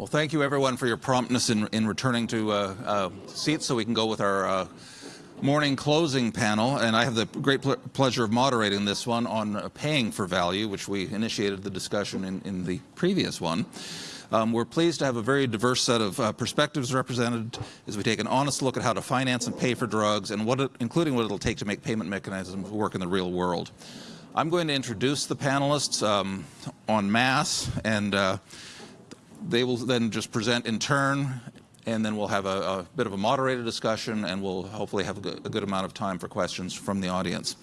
Well, thank you everyone for your promptness in, in returning to uh, uh, seats so we can go with our uh, morning closing panel. And I have the great ple pleasure of moderating this one on uh, paying for value, which we initiated the discussion in, in the previous one. Um, we're pleased to have a very diverse set of uh, perspectives represented as we take an honest look at how to finance and pay for drugs and what it, including what it'll take to make payment mechanisms work in the real world. I'm going to introduce the panelists um, en masse and uh, they will then just present in turn, and then we'll have a, a bit of a moderated discussion, and we'll hopefully have a good, a good amount of time for questions from the audience.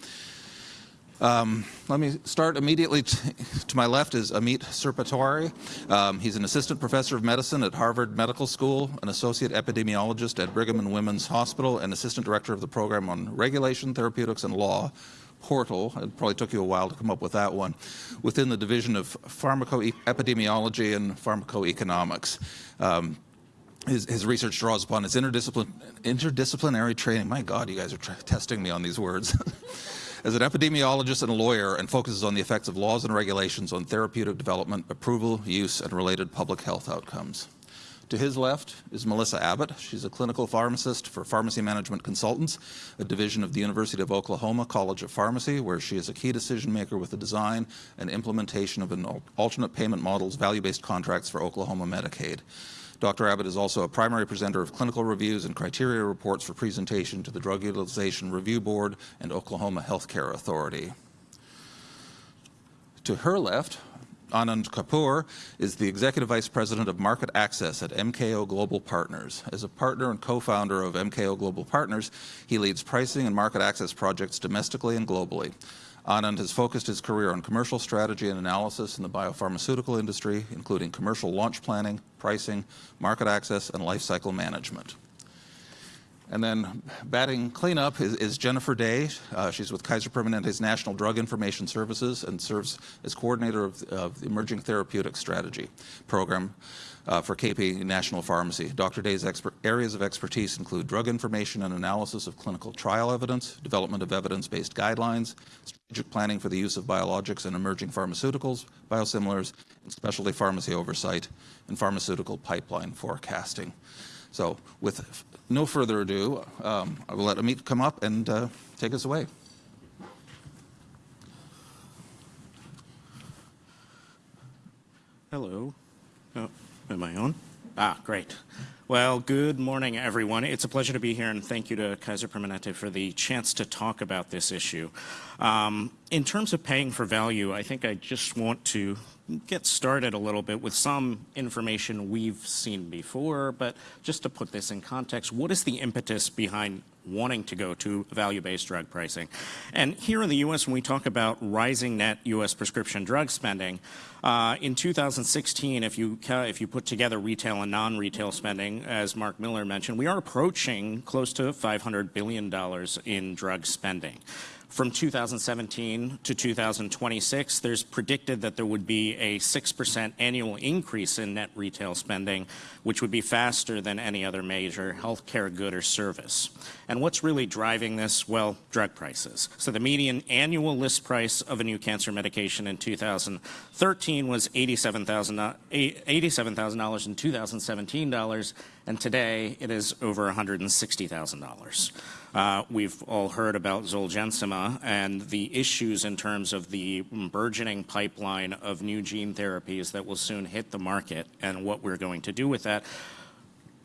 Um, let me start immediately. to my left is Ameet Sarpatwari. Um, he's an assistant professor of medicine at Harvard Medical School, an associate epidemiologist at Brigham and Women's Hospital, and assistant director of the program on regulation, therapeutics, and law portal, it probably took you a while to come up with that one, within the division of pharmacoepidemiology and pharmacoeconomics. Um, his, his, research draws upon his interdiscipline, interdisciplinary training. My God, you guys are testing me on these words. As an epidemiologist and a lawyer and focuses on the effects of laws and regulations on therapeutic development, approval, use, and related public health outcomes. To his left is Melissa Abbott. She's a clinical pharmacist for Pharmacy Management Consultants, a division of the University of Oklahoma College of Pharmacy, where she is a key decision maker with the design and implementation of an alternate payment models value-based contracts for Oklahoma Medicaid. Dr. Abbott is also a primary presenter of clinical reviews and criteria reports for presentation to the Drug Utilization Review Board and Oklahoma Healthcare Authority. To her left Anand Kapoor is the Executive Vice President of Market Access at MKO Global Partners. As a partner and co-founder of MKO Global Partners, he leads pricing and market access projects domestically and globally. Anand has focused his career on commercial strategy and analysis in the biopharmaceutical industry, including commercial launch planning, pricing, market access, and lifecycle management. And then batting cleanup is, is Jennifer Day. Uh, she's with Kaiser Permanente's National Drug Information Services and serves as coordinator of, of the Emerging Therapeutic Strategy program uh, for KP National Pharmacy. Dr. Day's areas of expertise include drug information and analysis of clinical trial evidence, development of evidence-based guidelines, strategic planning for the use of biologics and emerging pharmaceuticals, biosimilars, and specialty pharmacy oversight, and pharmaceutical pipeline forecasting. So with no further ado, um, I will let Ameet come up and uh, take us away. Hello. Oh, am I on? Ah, great. Well, good morning, everyone. It's a pleasure to be here, and thank you to Kaiser Permanente for the chance to talk about this issue. Um, in terms of paying for value, I think I just want to get started a little bit with some information we've seen before, but just to put this in context, what is the impetus behind wanting to go to value-based drug pricing? And here in the U.S., when we talk about rising net U.S. prescription drug spending, uh, in 2016, if you, if you put together retail and non-retail spending, as Mark Miller mentioned, we are approaching close to $500 billion in drug spending. From 2017 to 2026, there's predicted that there would be a 6% annual increase in net retail spending, which would be faster than any other major healthcare good or service. And what's really driving this? Well, drug prices. So the median annual list price of a new cancer medication in 2013 was $87,000 $87, eh, in 2017 dollars, and today it is over $160,000. Uh, we've all heard about Zolgensma and the issues in terms of the burgeoning pipeline of new gene therapies that will soon hit the market and what we're going to do with that.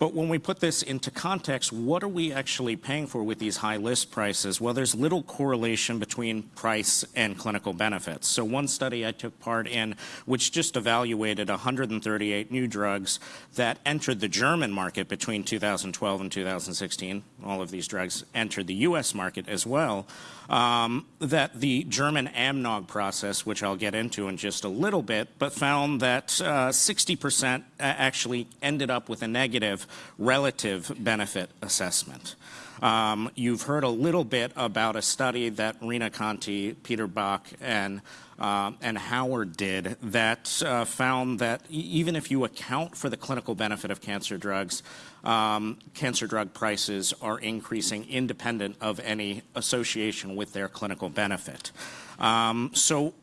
But when we put this into context, what are we actually paying for with these high list prices? Well, there's little correlation between price and clinical benefits. So one study I took part in, which just evaluated 138 new drugs that entered the German market between 2012 and 2016. All of these drugs entered the U.S. market as well um, that the German AMNOG process, which I'll get into in just a little bit, but found that 60% uh, actually ended up with a negative relative benefit assessment. Um, you've heard a little bit about a study that Rena Conti, Peter Bach, and uh, and Howard did that uh, found that even if you account for the clinical benefit of cancer drugs, um, cancer drug prices are increasing independent of any association with their clinical benefit. Um, so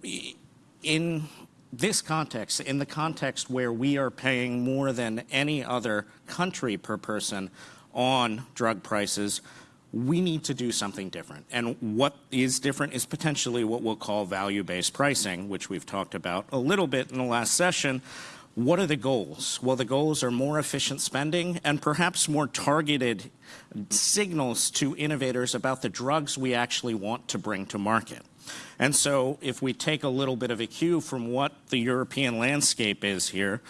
in this context, in the context where we are paying more than any other country per person on drug prices, we need to do something different. And what is different is potentially what we'll call value-based pricing, which we've talked about a little bit in the last session. What are the goals? Well, the goals are more efficient spending and perhaps more targeted signals to innovators about the drugs we actually want to bring to market. And so if we take a little bit of a cue from what the European landscape is here,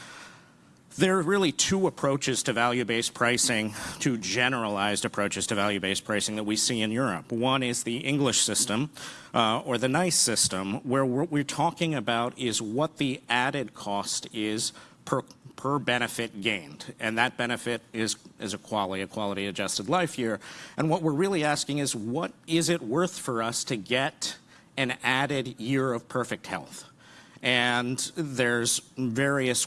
there are really two approaches to value-based pricing, two generalized approaches to value-based pricing that we see in Europe. One is the English system, uh, or the NICE system, where what we're talking about is what the added cost is per, per benefit gained. And that benefit is, is a quality, a quality adjusted life year. And what we're really asking is what is it worth for us to get an added year of perfect health? And there's various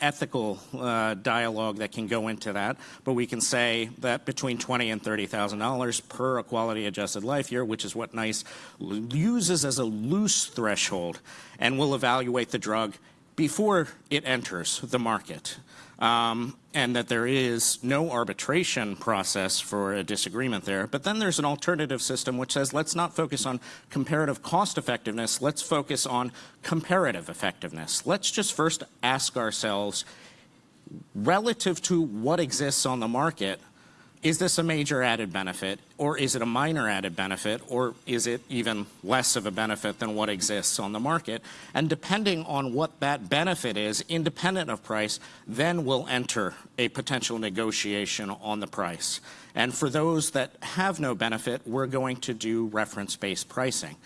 ethical uh, dialogue that can go into that, but we can say that between twenty and thirty thousand dollars per equality adjusted life year, which is what NICE uses as a loose threshold, and will evaluate the drug before it enters the market um, and that there is no arbitration process for a disagreement there. But then there's an alternative system which says let's not focus on comparative cost effectiveness, let's focus on comparative effectiveness. Let's just first ask ourselves, relative to what exists on the market, is this a major added benefit or is it a minor added benefit or is it even less of a benefit than what exists on the market? And depending on what that benefit is, independent of price, then we'll enter a potential negotiation on the price. And for those that have no benefit, we're going to do reference-based pricing.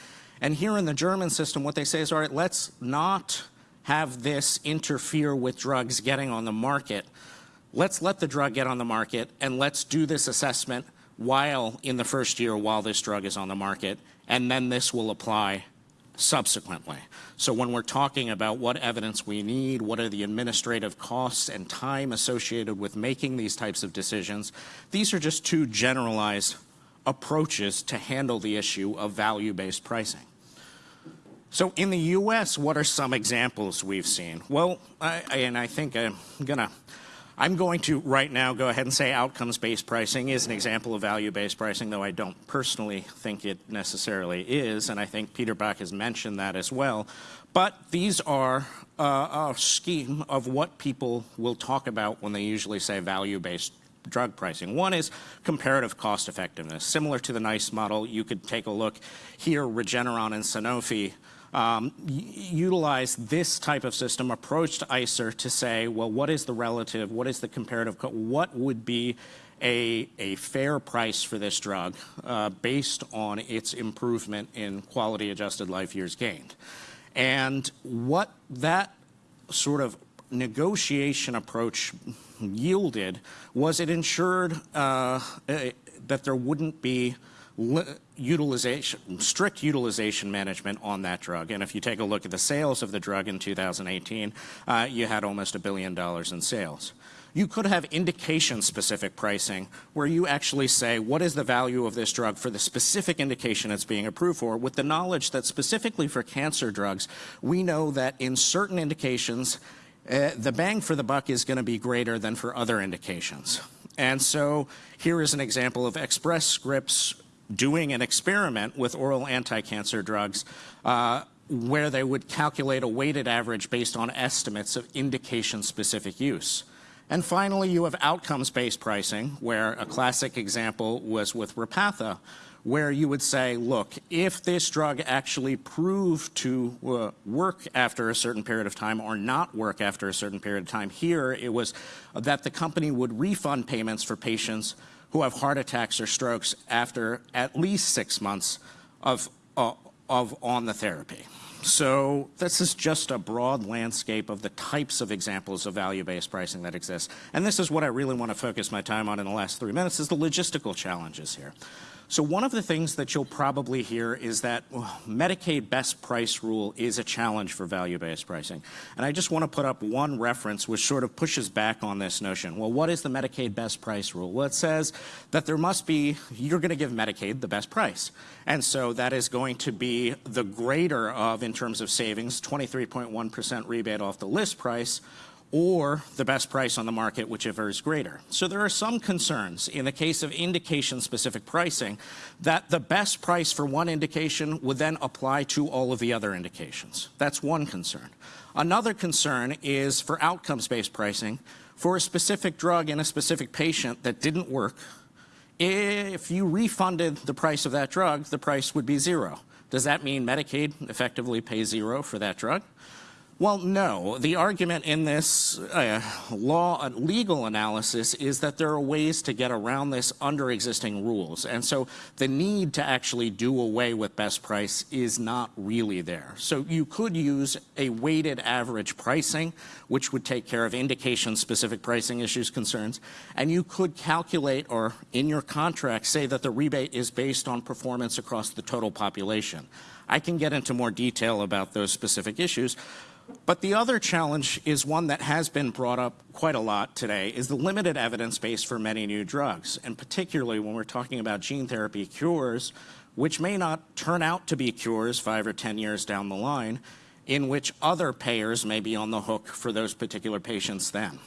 And here in the German system, what they say is, all right, let's not have this interfere with drugs getting on the market let's let the drug get on the market and let's do this assessment while in the first year while this drug is on the market, and then this will apply subsequently. So when we're talking about what evidence we need, what are the administrative costs and time associated with making these types of decisions, these are just two generalized approaches to handle the issue of value-based pricing. So in the U.S., what are some examples we've seen? Well, I, and I think I'm going to I'm going to right now go ahead and say outcomes-based pricing is an example of value-based pricing, though I don't personally think it necessarily is, and I think Peter Bach has mentioned that as well. But these are uh, a scheme of what people will talk about when they usually say value-based drug pricing. One is comparative cost effectiveness. Similar to the NICE model, you could take a look here, Regeneron and Sanofi um, utilize this type of system, approach to ICER to say, well, what is the relative, what is the comparative, what would be a, a fair price for this drug uh, based on its improvement in quality adjusted life years gained. And what that sort of negotiation approach yielded was it ensured uh, that there wouldn't be utilization, strict utilization management on that drug. And if you take a look at the sales of the drug in 2018, uh, you had almost a billion dollars in sales. You could have indication-specific pricing where you actually say, what is the value of this drug for the specific indication it's being approved for, with the knowledge that specifically for cancer drugs, we know that in certain indications, uh, the bang for the buck is going to be greater than for other indications. And so here is an example of Express Scripts doing an experiment with oral anti-cancer drugs uh, where they would calculate a weighted average based on estimates of indication-specific use. And finally, you have outcomes-based pricing, where a classic example was with Repatha, where you would say, look, if this drug actually proved to uh, work after a certain period of time or not work after a certain period of time, here it was that the company would refund payments for patients who have heart attacks or strokes after at least six months of, uh, of on the therapy. So this is just a broad landscape of the types of examples of value-based pricing that exist. And this is what I really want to focus my time on in the last three minutes is the logistical challenges here. So one of the things that you'll probably hear is that well, Medicaid best price rule is a challenge for value-based pricing. And I just want to put up one reference which sort of pushes back on this notion. Well, what is the Medicaid best price rule? Well, it says that there must be, you're going to give Medicaid the best price. And so that is going to be the greater of, in terms of savings, 23.1% rebate off the list price, or the best price on the market, whichever is greater. So there are some concerns in the case of indication-specific pricing that the best price for one indication would then apply to all of the other indications. That's one concern. Another concern is for outcomes-based pricing. For a specific drug in a specific patient that didn't work, if you refunded the price of that drug, the price would be zero. Does that mean Medicaid effectively pays zero for that drug? Well, no. The argument in this uh, law uh, legal analysis is that there are ways to get around this under existing rules. And so the need to actually do away with best price is not really there. So you could use a weighted average pricing, which would take care of indication-specific pricing issues concerns. And you could calculate or in your contract say that the rebate is based on performance across the total population. I can get into more detail about those specific issues, but the other challenge is one that has been brought up quite a lot today, is the limited evidence base for many new drugs, and particularly when we're talking about gene therapy cures, which may not turn out to be cures five or 10 years down the line, in which other payers may be on the hook for those particular patients then.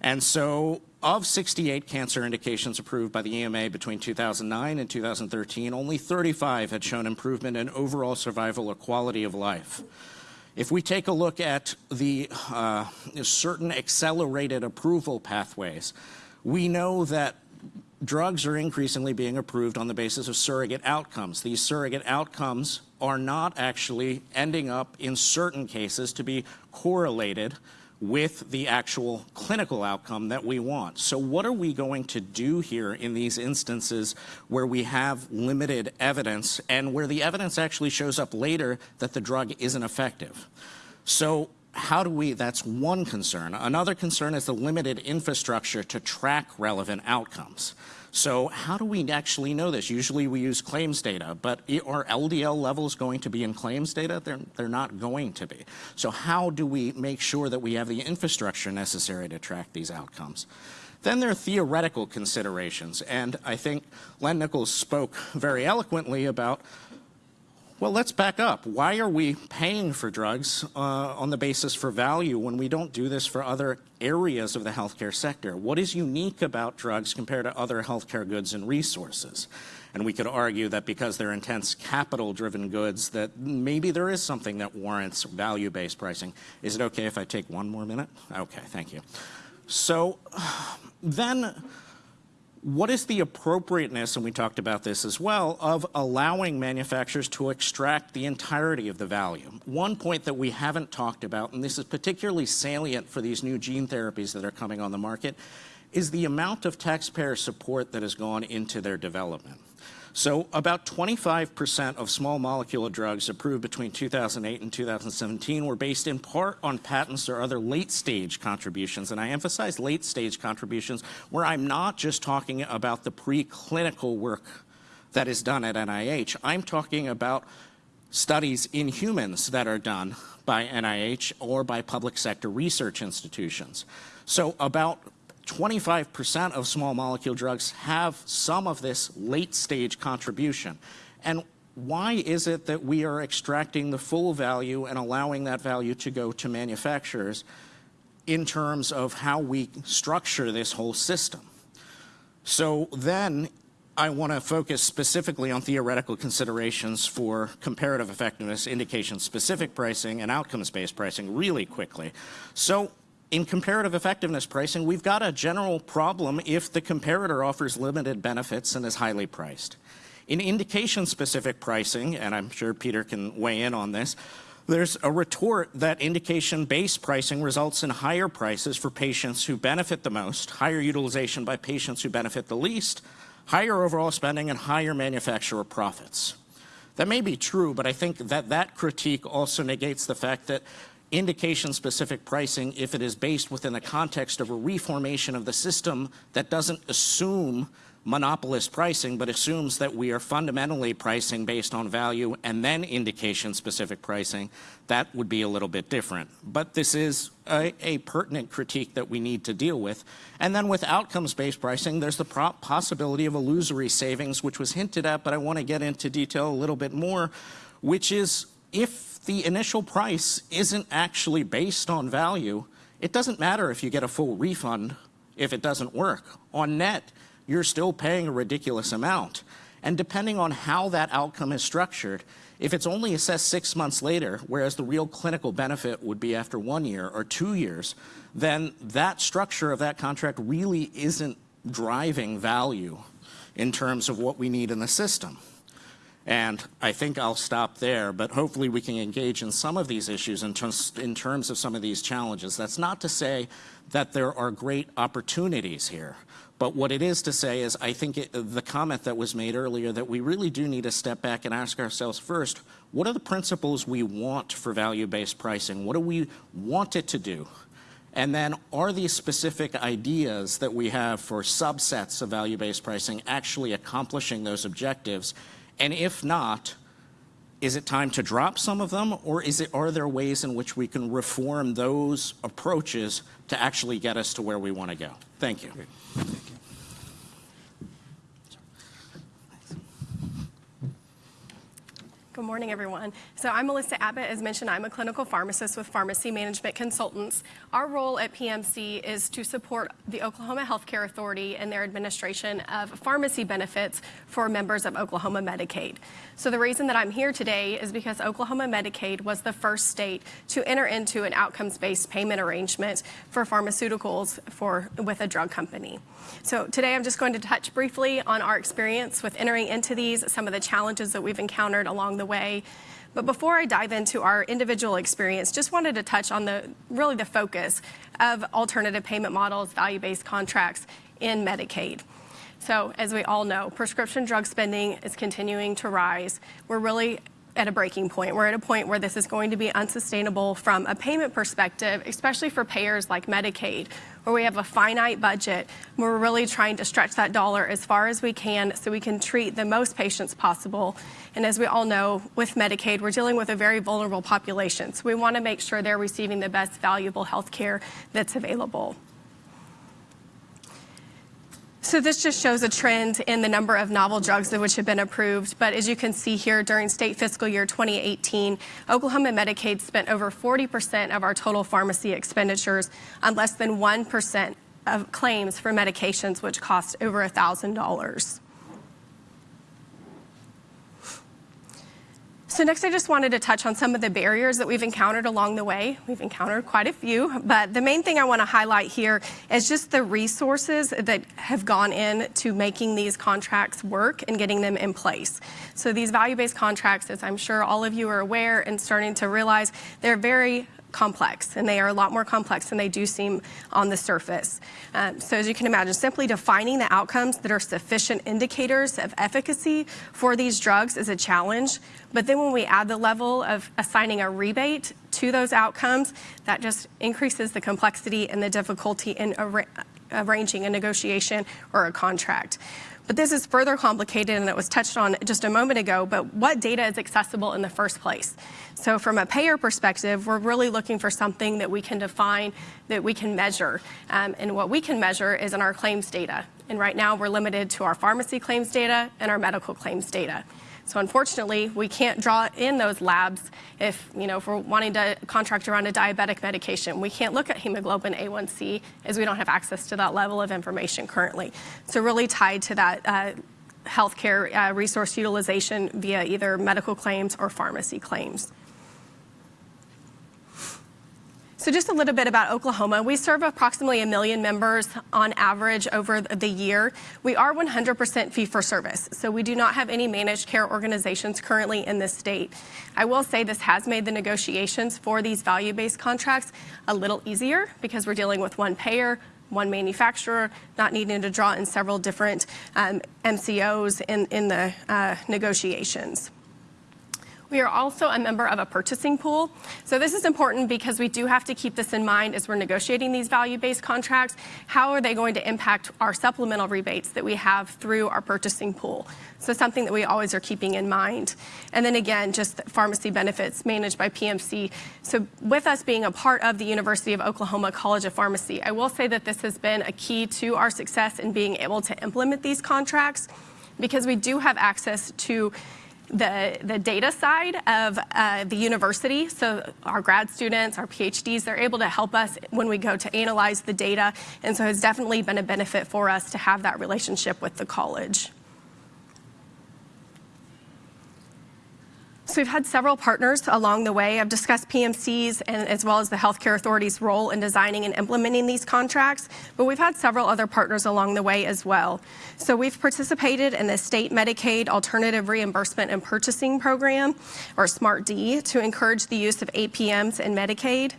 And so of 68 cancer indications approved by the EMA between 2009 and 2013, only 35 had shown improvement in overall survival or quality of life. If we take a look at the uh, certain accelerated approval pathways, we know that drugs are increasingly being approved on the basis of surrogate outcomes. These surrogate outcomes are not actually ending up in certain cases to be correlated with the actual clinical outcome that we want. So what are we going to do here in these instances where we have limited evidence and where the evidence actually shows up later that the drug isn't effective? So how do we, that's one concern. Another concern is the limited infrastructure to track relevant outcomes. So how do we actually know this? Usually we use claims data, but are LDL levels going to be in claims data? They're, they're not going to be. So how do we make sure that we have the infrastructure necessary to track these outcomes? Then there are theoretical considerations, and I think Len Nichols spoke very eloquently about well, let's back up. Why are we paying for drugs uh, on the basis for value when we don't do this for other areas of the healthcare sector? What is unique about drugs compared to other healthcare goods and resources? And we could argue that because they're intense capital-driven goods, that maybe there is something that warrants value-based pricing. Is it okay if I take one more minute? Okay, thank you. So then what is the appropriateness, and we talked about this as well, of allowing manufacturers to extract the entirety of the value? One point that we haven't talked about, and this is particularly salient for these new gene therapies that are coming on the market, is the amount of taxpayer support that has gone into their development. So about 25% of small molecule drugs approved between 2008 and 2017 were based in part on patents or other late stage contributions. And I emphasize late stage contributions where I'm not just talking about the preclinical work that is done at NIH. I'm talking about studies in humans that are done by NIH or by public sector research institutions. So about 25% of small molecule drugs have some of this late stage contribution. And why is it that we are extracting the full value and allowing that value to go to manufacturers in terms of how we structure this whole system? So then I want to focus specifically on theoretical considerations for comparative effectiveness, indication-specific pricing, and outcomes-based pricing really quickly. So in comparative effectiveness pricing, we've got a general problem if the comparator offers limited benefits and is highly priced. In indication-specific pricing, and I'm sure Peter can weigh in on this, there's a retort that indication-based pricing results in higher prices for patients who benefit the most, higher utilization by patients who benefit the least, higher overall spending, and higher manufacturer profits. That may be true, but I think that that critique also negates the fact that indication-specific pricing if it is based within the context of a reformation of the system that doesn't assume monopolist pricing, but assumes that we are fundamentally pricing based on value and then indication-specific pricing, that would be a little bit different. But this is a, a pertinent critique that we need to deal with. And then with outcomes-based pricing, there's the possibility of illusory savings, which was hinted at, but I want to get into detail a little bit more, which is if the initial price isn't actually based on value, it doesn't matter if you get a full refund if it doesn't work. On net, you're still paying a ridiculous amount. And depending on how that outcome is structured, if it's only assessed six months later, whereas the real clinical benefit would be after one year or two years, then that structure of that contract really isn't driving value in terms of what we need in the system. And I think I'll stop there, but hopefully we can engage in some of these issues in terms, in terms of some of these challenges. That's not to say that there are great opportunities here. But what it is to say is, I think it, the comment that was made earlier that we really do need to step back and ask ourselves first, what are the principles we want for value-based pricing? What do we want it to do? And then are these specific ideas that we have for subsets of value-based pricing actually accomplishing those objectives? And if not, is it time to drop some of them, or is it, are there ways in which we can reform those approaches to actually get us to where we want to go? Thank you. Thank Good morning, everyone. So I'm Melissa Abbott. As mentioned, I'm a clinical pharmacist with Pharmacy Management Consultants. Our role at PMC is to support the Oklahoma Healthcare Authority in their administration of pharmacy benefits for members of Oklahoma Medicaid. So the reason that I'm here today is because Oklahoma Medicaid was the first state to enter into an outcomes-based payment arrangement for pharmaceuticals for, with a drug company. So today I'm just going to touch briefly on our experience with entering into these, some of the challenges that we've encountered along the way. But before I dive into our individual experience, just wanted to touch on the really the focus of alternative payment models, value-based contracts in Medicaid. So as we all know, prescription drug spending is continuing to rise. We're really at a breaking point. We're at a point where this is going to be unsustainable from a payment perspective, especially for payers like Medicaid, where we have a finite budget. We're really trying to stretch that dollar as far as we can so we can treat the most patients possible. And as we all know, with Medicaid, we're dealing with a very vulnerable population. So we want to make sure they're receiving the best valuable health care that's available. So this just shows a trend in the number of novel drugs which have been approved. But as you can see here, during state fiscal year 2018, Oklahoma Medicaid spent over 40% of our total pharmacy expenditures on less than 1% of claims for medications which cost over $1,000. So next I just wanted to touch on some of the barriers that we've encountered along the way. We've encountered quite a few, but the main thing I want to highlight here is just the resources that have gone in to making these contracts work and getting them in place. So these value-based contracts, as I'm sure all of you are aware and starting to realize, they're very complex, and they are a lot more complex than they do seem on the surface. Um, so as you can imagine, simply defining the outcomes that are sufficient indicators of efficacy for these drugs is a challenge. But then when we add the level of assigning a rebate to those outcomes, that just increases the complexity and the difficulty in arranging a negotiation or a contract. But this is further complicated and it was touched on just a moment ago, but what data is accessible in the first place? So from a payer perspective, we're really looking for something that we can define, that we can measure. Um, and what we can measure is in our claims data. And right now we're limited to our pharmacy claims data and our medical claims data. So unfortunately, we can't draw in those labs if, you know, if we're wanting to contract around a diabetic medication. We can't look at hemoglobin A1C as we don't have access to that level of information currently. So really tied to that uh, healthcare uh, resource utilization via either medical claims or pharmacy claims. So just a little bit about Oklahoma. We serve approximately a million members on average over the year. We are 100% fee for service, so we do not have any managed care organizations currently in this state. I will say this has made the negotiations for these value-based contracts a little easier because we're dealing with one payer, one manufacturer, not needing to draw in several different um, MCOs in, in the uh, negotiations. We are also a member of a purchasing pool. So this is important because we do have to keep this in mind as we're negotiating these value-based contracts. How are they going to impact our supplemental rebates that we have through our purchasing pool? So something that we always are keeping in mind. And then again, just pharmacy benefits managed by PMC. So with us being a part of the University of Oklahoma College of Pharmacy, I will say that this has been a key to our success in being able to implement these contracts because we do have access to the, the data side of uh, the university. So our grad students, our PhDs, they're able to help us when we go to analyze the data. And so it's definitely been a benefit for us to have that relationship with the college. So we've had several partners along the way. I've discussed PMCs and as well as the healthcare authority's role in designing and implementing these contracts, but we've had several other partners along the way as well. So we've participated in the State Medicaid Alternative Reimbursement and Purchasing Program, or SMART-D, to encourage the use of APMs in Medicaid.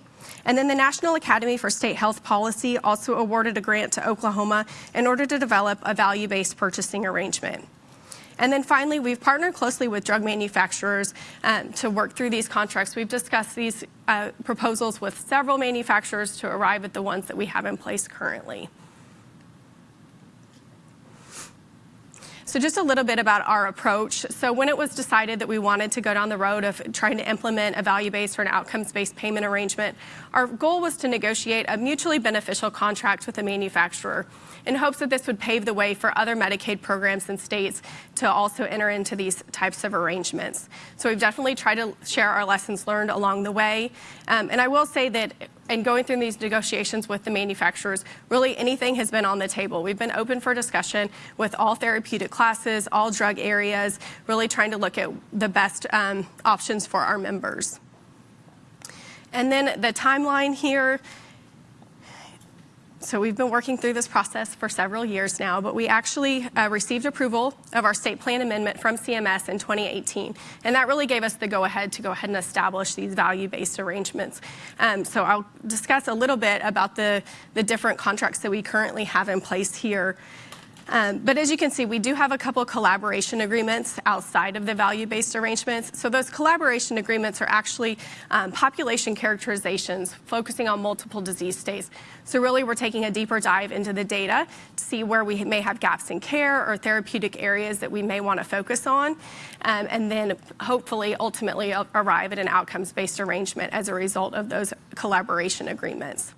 And then the National Academy for State Health Policy also awarded a grant to Oklahoma in order to develop a value-based purchasing arrangement. And then finally, we've partnered closely with drug manufacturers um, to work through these contracts. We've discussed these uh, proposals with several manufacturers to arrive at the ones that we have in place currently. So just a little bit about our approach. So when it was decided that we wanted to go down the road of trying to implement a value-based or an outcomes-based payment arrangement, our goal was to negotiate a mutually beneficial contract with the manufacturer in hopes that this would pave the way for other Medicaid programs and states to also enter into these types of arrangements. So we've definitely tried to share our lessons learned along the way. Um, and I will say that in going through these negotiations with the manufacturers, really anything has been on the table. We've been open for discussion with all therapeutic classes, all drug areas, really trying to look at the best um, options for our members. And then the timeline here, so we've been working through this process for several years now, but we actually uh, received approval of our state plan amendment from CMS in 2018. And that really gave us the go-ahead to go ahead and establish these value-based arrangements. Um, so I'll discuss a little bit about the, the different contracts that we currently have in place here. Um, but as you can see, we do have a couple collaboration agreements outside of the value-based arrangements. So those collaboration agreements are actually um, population characterizations focusing on multiple disease states. So really we're taking a deeper dive into the data to see where we may have gaps in care or therapeutic areas that we may want to focus on. Um, and then hopefully ultimately arrive at an outcomes-based arrangement as a result of those collaboration agreements.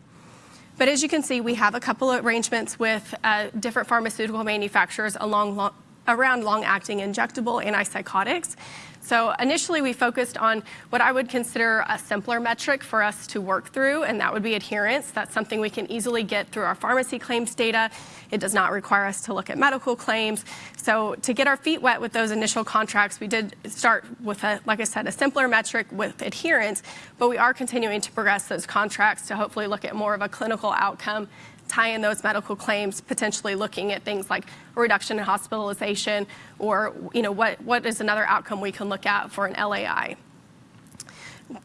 But as you can see, we have a couple of arrangements with uh, different pharmaceutical manufacturers along long, around long-acting injectable antipsychotics. So initially we focused on what I would consider a simpler metric for us to work through, and that would be adherence. That's something we can easily get through our pharmacy claims data. It does not require us to look at medical claims. So to get our feet wet with those initial contracts, we did start with, a, like I said, a simpler metric with adherence, but we are continuing to progress those contracts to hopefully look at more of a clinical outcome tie in those medical claims, potentially looking at things like reduction in hospitalization or you know, what, what is another outcome we can look at for an LAI.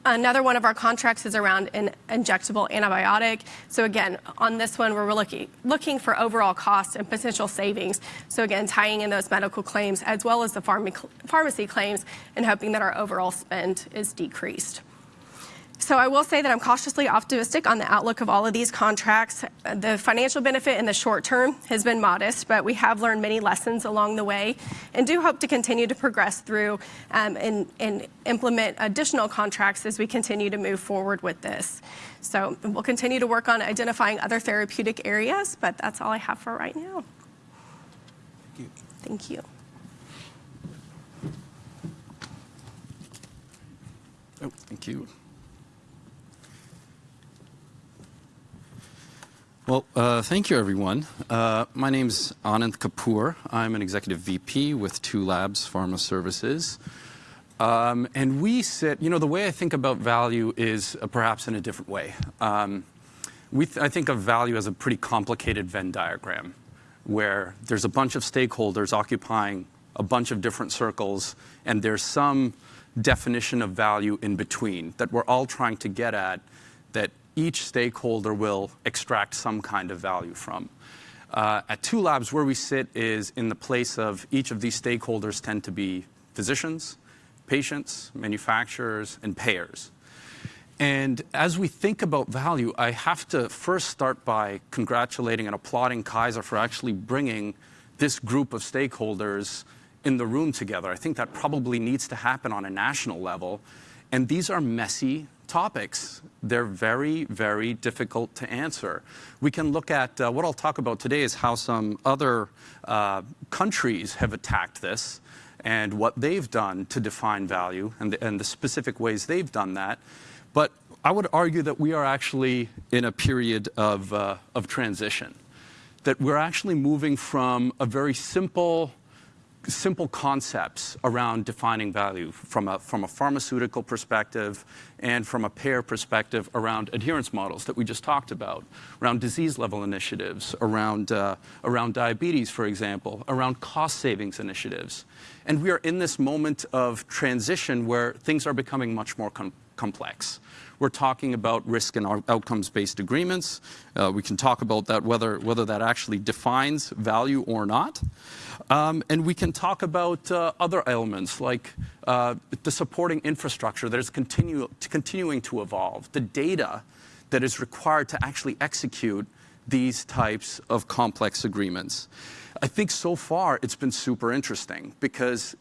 Another one of our contracts is around an injectable antibiotic. So again, on this one, we're looking, looking for overall cost and potential savings. So again, tying in those medical claims as well as the pharmacy claims and hoping that our overall spend is decreased. So I will say that I'm cautiously optimistic on the outlook of all of these contracts. The financial benefit in the short term has been modest, but we have learned many lessons along the way and do hope to continue to progress through um, and, and implement additional contracts as we continue to move forward with this. So we'll continue to work on identifying other therapeutic areas, but that's all I have for right now. Thank you. Thank you. Oh, thank you. Well, uh, thank you, everyone. Uh, my is Anand Kapoor. I'm an executive VP with Two Labs Pharma Services. Um, and we sit, you know, the way I think about value is uh, perhaps in a different way. Um, we th I think of value as a pretty complicated Venn diagram where there's a bunch of stakeholders occupying a bunch of different circles, and there's some definition of value in between that we're all trying to get at that each stakeholder will extract some kind of value from. Uh, at Two Labs, where we sit is in the place of each of these stakeholders tend to be physicians, patients, manufacturers, and payers. And as we think about value, I have to first start by congratulating and applauding Kaiser for actually bringing this group of stakeholders in the room together. I think that probably needs to happen on a national level. And these are messy topics. They're very, very difficult to answer. We can look at uh, what I'll talk about today is how some other uh, countries have attacked this and what they've done to define value and the, and the specific ways they've done that. But I would argue that we are actually in a period of, uh, of transition, that we're actually moving from a very simple simple concepts around defining value from a, from a pharmaceutical perspective and from a payer perspective around adherence models that we just talked about, around disease level initiatives, around, uh, around diabetes, for example, around cost savings initiatives. And we are in this moment of transition where things are becoming much more com complex. We're talking about risk and outcomes-based agreements. Uh, we can talk about that, whether, whether that actually defines value or not. Um, and we can talk about uh, other elements like uh, the supporting infrastructure that is continue, continuing to evolve, the data that is required to actually execute these types of complex agreements. I think so far it's been super interesting because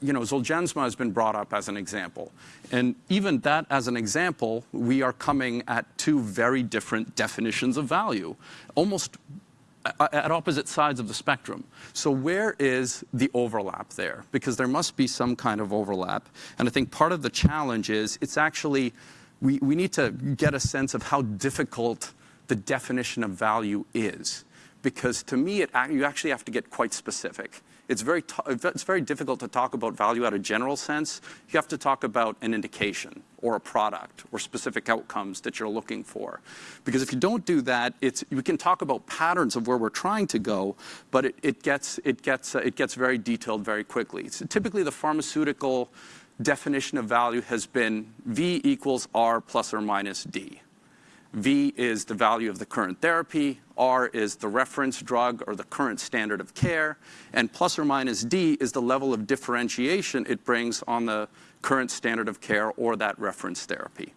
you know, Zolgensma has been brought up as an example. And even that as an example, we are coming at two very different definitions of value, almost uh, at opposite sides of the spectrum. So where is the overlap there? Because there must be some kind of overlap. And I think part of the challenge is it's actually, we, we need to get a sense of how difficult the definition of value is. Because to me, it, you actually have to get quite specific. It's very, it's very difficult to talk about value at a general sense. You have to talk about an indication or a product or specific outcomes that you're looking for. Because if you don't do that, it's, we can talk about patterns of where we're trying to go, but it, it gets, it, gets, uh, it gets very detailed very quickly. So typically, the pharmaceutical definition of value has been V equals R plus or minus D. V is the value of the current therapy, R is the reference drug or the current standard of care, and plus or minus D is the level of differentiation it brings on the current standard of care or that reference therapy.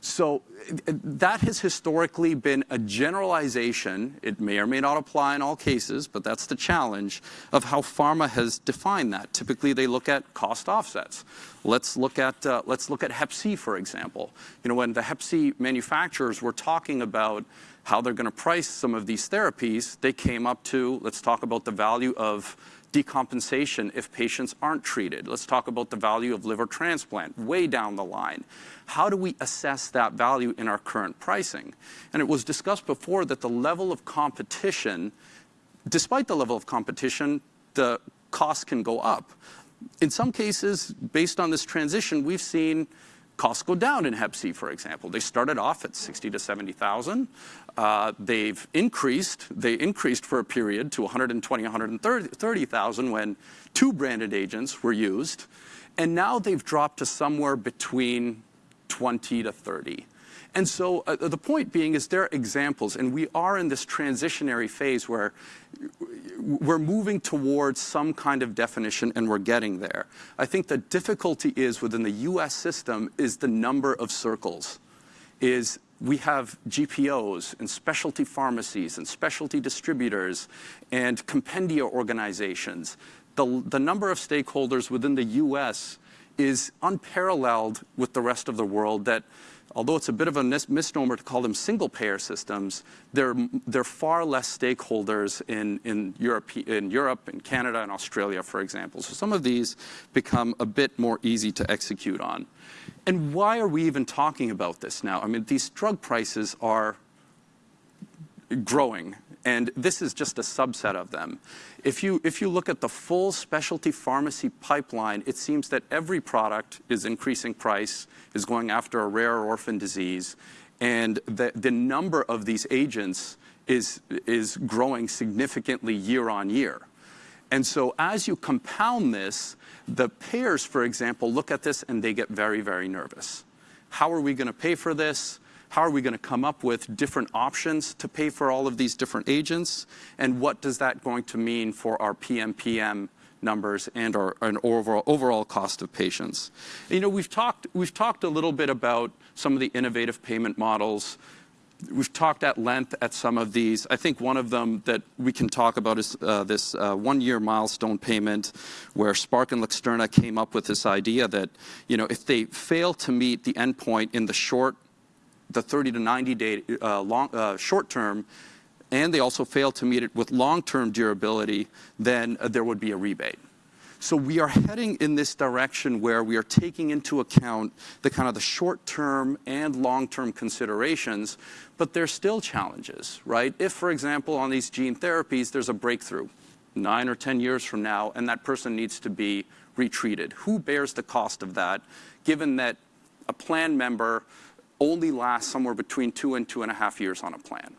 So that has historically been a generalization. It may or may not apply in all cases, but that's the challenge of how pharma has defined that. Typically, they look at cost offsets. Let's look at uh, let's look at Hep C, for example. You know, when the Hep C manufacturers were talking about how they're going to price some of these therapies, they came up to let's talk about the value of decompensation if patients aren't treated. Let's talk about the value of liver transplant way down the line. How do we assess that value in our current pricing? And it was discussed before that the level of competition, despite the level of competition, the cost can go up. In some cases, based on this transition, we've seen costs go down in Hep C, for example. They started off at 60 to 70,000. Uh, they've increased, they increased for a period to 120, 130,000 when two branded agents were used. And now they've dropped to somewhere between 20 to 30. And so uh, the point being is there are examples, and we are in this transitionary phase where we're moving towards some kind of definition and we're getting there. I think the difficulty is within the US system is the number of circles, is we have GPOs and specialty pharmacies and specialty distributors and compendia organizations. The, the number of stakeholders within the US is unparalleled with the rest of the world that although it's a bit of a misnomer to call them single payer systems, they're, they're far less stakeholders in, in, Europe, in Europe, in Canada, and Australia, for example. So some of these become a bit more easy to execute on. And why are we even talking about this now? I mean, these drug prices are growing, and this is just a subset of them. If you, if you look at the full specialty pharmacy pipeline, it seems that every product is increasing price, is going after a rare orphan disease, and the, the number of these agents is, is growing significantly year on year. And so as you compound this, the payers, for example, look at this and they get very, very nervous. How are we going to pay for this? How are we going to come up with different options to pay for all of these different agents? And what does that going to mean for our PMPM numbers and our and overall, overall cost of patients. You know, we've talked, we've talked a little bit about some of the innovative payment models. We've talked at length at some of these. I think one of them that we can talk about is uh, this uh, one-year milestone payment, where Spark and Luxturna came up with this idea that, you know, if they fail to meet the endpoint in the short, the 30 to 90 day uh, long, uh, short term, and they also fail to meet it with long-term durability, then uh, there would be a rebate. So we are heading in this direction where we are taking into account the kind of the short-term and long-term considerations, but there's still challenges, right? If, for example, on these gene therapies, there's a breakthrough nine or 10 years from now, and that person needs to be retreated, who bears the cost of that, given that a plan member only last somewhere between two and two and a half years on a plan?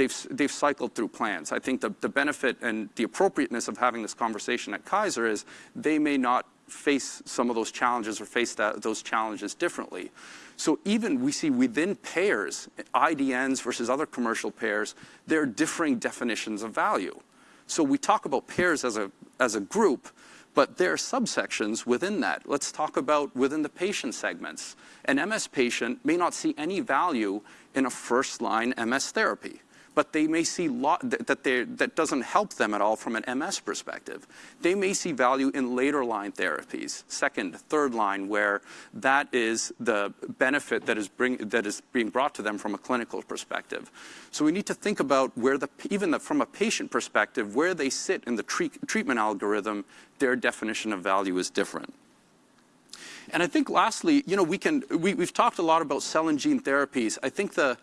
they've, they've cycled through plans. I think the, the benefit and the appropriateness of having this conversation at Kaiser is they may not face some of those challenges or face that, those challenges differently. So even we see within payers, IDNs versus other commercial payers, there are differing definitions of value. So we talk about payers as a, as a group, but there are subsections within that. Let's talk about within the patient segments. An MS patient may not see any value in a first-line MS therapy but they may see that, that doesn't help them at all from an MS perspective. They may see value in later line therapies, second, third line, where that is the benefit that is, bring, that is being brought to them from a clinical perspective. So we need to think about where the, even the, from a patient perspective, where they sit in the treat, treatment algorithm, their definition of value is different. And I think lastly, you know, we can, we, we've talked a lot about cell and gene therapies. I think the,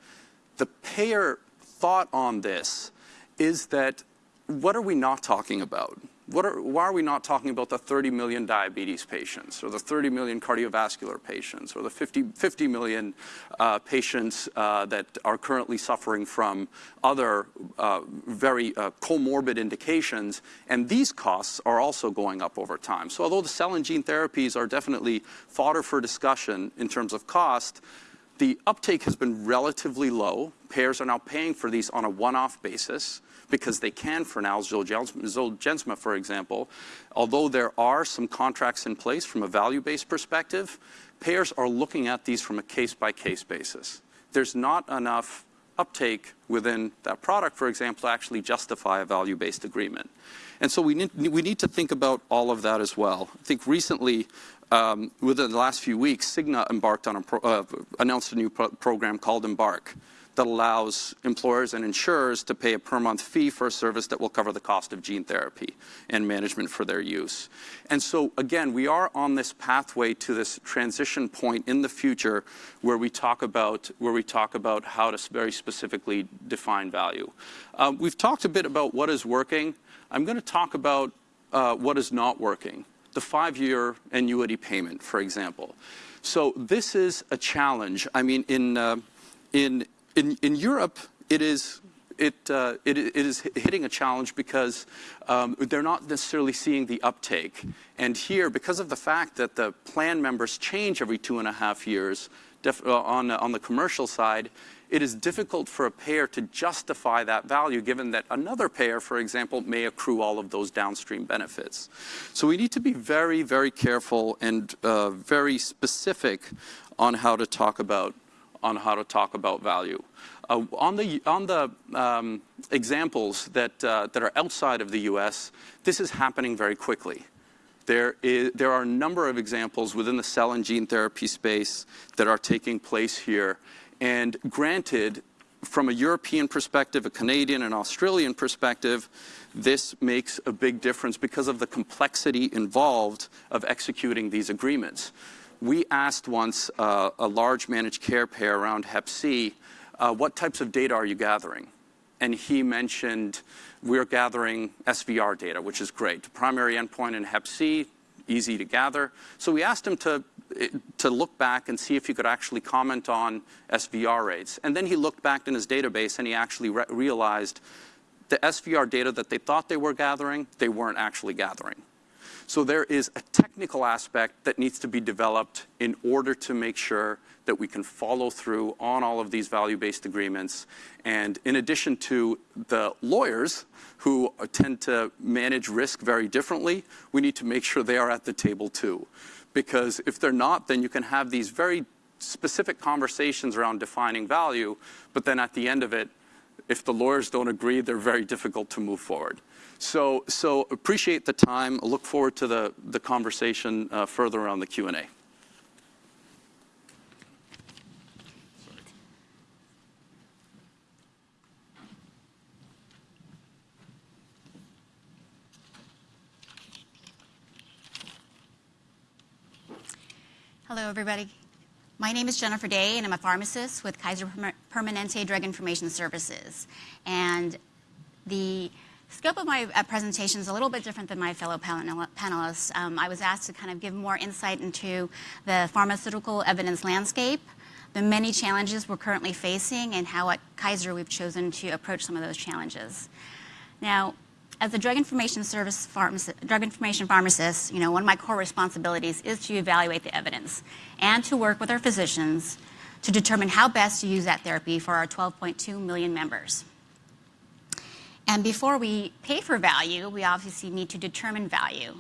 the payer thought on this is that what are we not talking about? Are, why are we not talking about the 30 million diabetes patients or the 30 million cardiovascular patients or the 50, 50 million uh, patients uh, that are currently suffering from other uh, very uh, comorbid indications? And these costs are also going up over time. So although the cell and gene therapies are definitely fodder for discussion in terms of cost, the uptake has been relatively low. Payers are now paying for these on a one-off basis because they can for now, Zolgensma, for example. Although there are some contracts in place from a value-based perspective, payers are looking at these from a case-by-case -case basis. There's not enough uptake within that product, for example, to actually justify a value-based agreement. And so we need, we need to think about all of that as well. I think recently, um, within the last few weeks, Cigna embarked on a uh, announced a new pro program called Embarc that allows employers and insurers to pay a per month fee for a service that will cover the cost of gene therapy and management for their use. And so again, we are on this pathway to this transition point in the future where we talk about, where we talk about how to very specifically define value. Um, we've talked a bit about what is working. I'm going to talk about uh, what is not working the five-year annuity payment, for example. So this is a challenge. I mean, in, uh, in, in, in Europe, it is it, uh, it, it is hitting a challenge because um, they're not necessarily seeing the uptake. And here, because of the fact that the plan members change every two and a half years uh, on, on the commercial side, it is difficult for a payer to justify that value given that another payer, for example, may accrue all of those downstream benefits. So we need to be very, very careful and uh, very specific on how to talk about on how to talk about value. Uh, on the on the um, examples that uh, that are outside of the U.S., this is happening very quickly. There, is, there are a number of examples within the cell and gene therapy space that are taking place here, and granted, from a European perspective, a Canadian and Australian perspective, this makes a big difference because of the complexity involved of executing these agreements. We asked once uh, a large managed care payer around Hep C, uh, what types of data are you gathering? And he mentioned we're gathering SVR data, which is great. Primary endpoint in Hep C, easy to gather. So we asked him to to look back and see if he could actually comment on SVR rates. And then he looked back in his database and he actually re realized the SVR data that they thought they were gathering, they weren't actually gathering. So there is a technical aspect that needs to be developed in order to make sure that we can follow through on all of these value-based agreements. And in addition to the lawyers who tend to manage risk very differently, we need to make sure they are at the table too. Because if they're not, then you can have these very specific conversations around defining value, but then at the end of it, if the lawyers don't agree, they're very difficult to move forward. So, so appreciate the time. Look forward to the, the conversation uh, further around the Q&A. Hello, everybody. My name is Jennifer Day, and I'm a pharmacist with Kaiser Permanente Drug Information Services. And the scope of my uh, presentation is a little bit different than my fellow panelists. Um, I was asked to kind of give more insight into the pharmaceutical evidence landscape, the many challenges we're currently facing, and how at Kaiser we've chosen to approach some of those challenges. Now, as a drug information service pharmacist, drug information pharmacist, you know, one of my core responsibilities is to evaluate the evidence and to work with our physicians to determine how best to use that therapy for our 12.2 million members. And before we pay for value, we obviously need to determine value.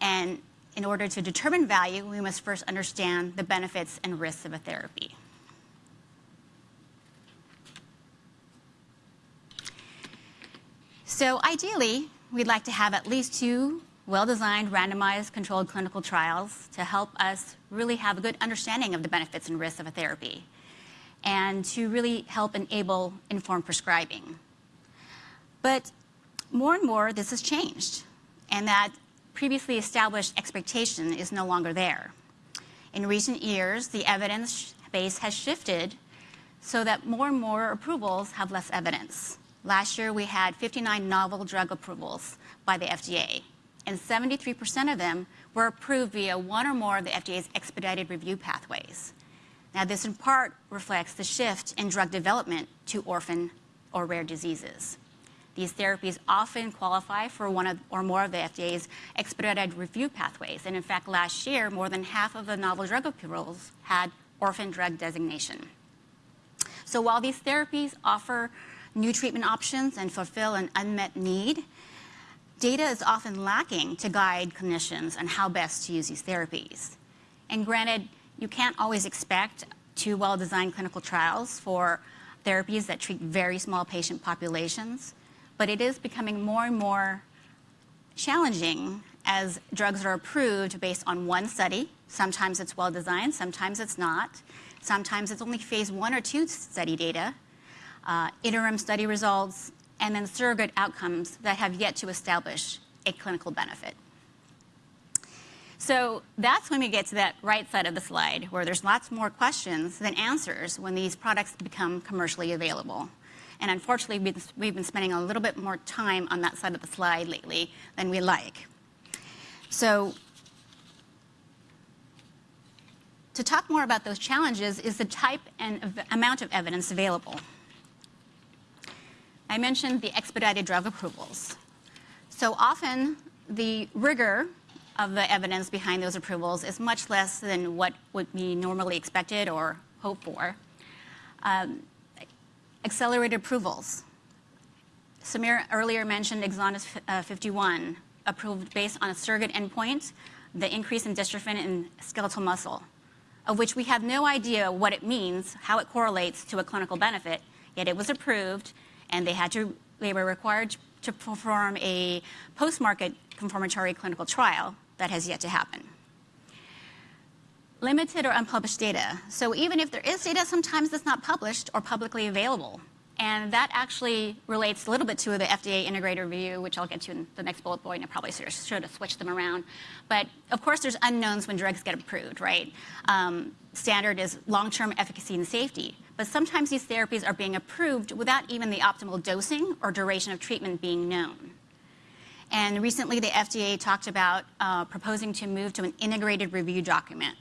And in order to determine value, we must first understand the benefits and risks of a therapy. So ideally, we'd like to have at least two well-designed, randomized, controlled clinical trials to help us really have a good understanding of the benefits and risks of a therapy and to really help enable informed prescribing. But more and more, this has changed, and that previously established expectation is no longer there. In recent years, the evidence base has shifted so that more and more approvals have less evidence. Last year, we had 59 novel drug approvals by the FDA, and 73% of them were approved via one or more of the FDA's expedited review pathways. Now, this in part reflects the shift in drug development to orphan or rare diseases. These therapies often qualify for one of, or more of the FDA's expedited review pathways. And in fact, last year, more than half of the novel drug approvals had orphan drug designation. So while these therapies offer new treatment options and fulfill an unmet need, data is often lacking to guide clinicians on how best to use these therapies. And granted, you can't always expect two well-designed clinical trials for therapies that treat very small patient populations, but it is becoming more and more challenging as drugs are approved based on one study. Sometimes it's well designed, sometimes it's not. Sometimes it's only phase one or two study data, uh, interim study results, and then surrogate outcomes that have yet to establish a clinical benefit. So that's when we get to that right side of the slide, where there's lots more questions than answers when these products become commercially available. And unfortunately, we've been spending a little bit more time on that side of the slide lately than we like. So to talk more about those challenges is the type and amount of evidence available. I mentioned the expedited drug approvals. So often, the rigor of the evidence behind those approvals is much less than what would be normally expected or hoped for. Um, accelerated approvals. Samir earlier mentioned Exondys uh, 51, approved based on a surrogate endpoint, the increase in dystrophin in skeletal muscle, of which we have no idea what it means, how it correlates to a clinical benefit, yet it was approved and they had to, they were required to perform a post-market confirmatory clinical trial that has yet to happen. Limited or unpublished data. So even if there is data, sometimes it's not published or publicly available. And that actually relates a little bit to the FDA integrated review, which I'll get to in the next bullet point. I probably should have switched them around. But of course, there's unknowns when drugs get approved, right? Um, standard is long-term efficacy and safety. But sometimes these therapies are being approved without even the optimal dosing or duration of treatment being known. And recently, the FDA talked about uh, proposing to move to an integrated review document.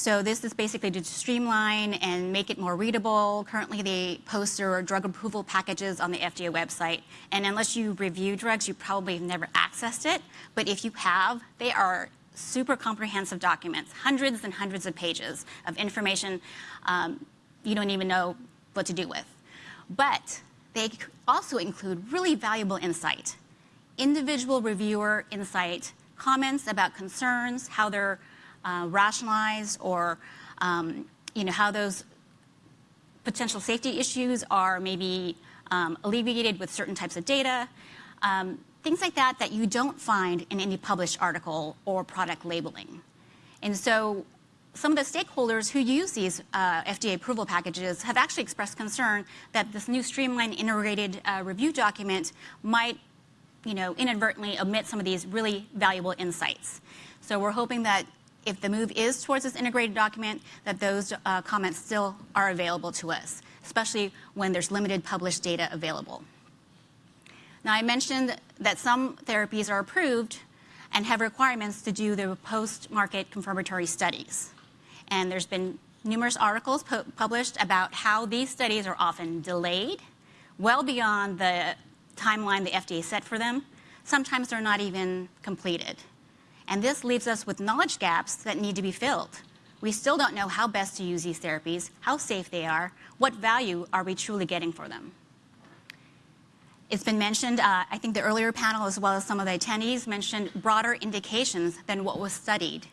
So this is basically to streamline and make it more readable. Currently, they post their drug approval packages on the FDA website. And unless you review drugs, you probably have never accessed it. But if you have, they are super comprehensive documents, hundreds and hundreds of pages of information um, you don't even know what to do with. But they also include really valuable insight, individual reviewer insight, comments about concerns, how they're uh, rationalized, or um, you know, how those potential safety issues are maybe um, alleviated with certain types of data. Um, things like that that you don't find in any published article or product labeling. And so some of the stakeholders who use these uh, FDA approval packages have actually expressed concern that this new streamlined integrated uh, review document might you know, inadvertently omit some of these really valuable insights. So we're hoping that if the move is towards this integrated document, that those uh, comments still are available to us, especially when there's limited published data available. Now, I mentioned that some therapies are approved and have requirements to do the post-market confirmatory studies. And there's been numerous articles pu published about how these studies are often delayed well beyond the timeline the FDA set for them. Sometimes they're not even completed. And this leaves us with knowledge gaps that need to be filled. We still don't know how best to use these therapies, how safe they are, what value are we truly getting for them. It's been mentioned, uh, I think the earlier panel as well as some of the attendees mentioned broader indications than what was studied.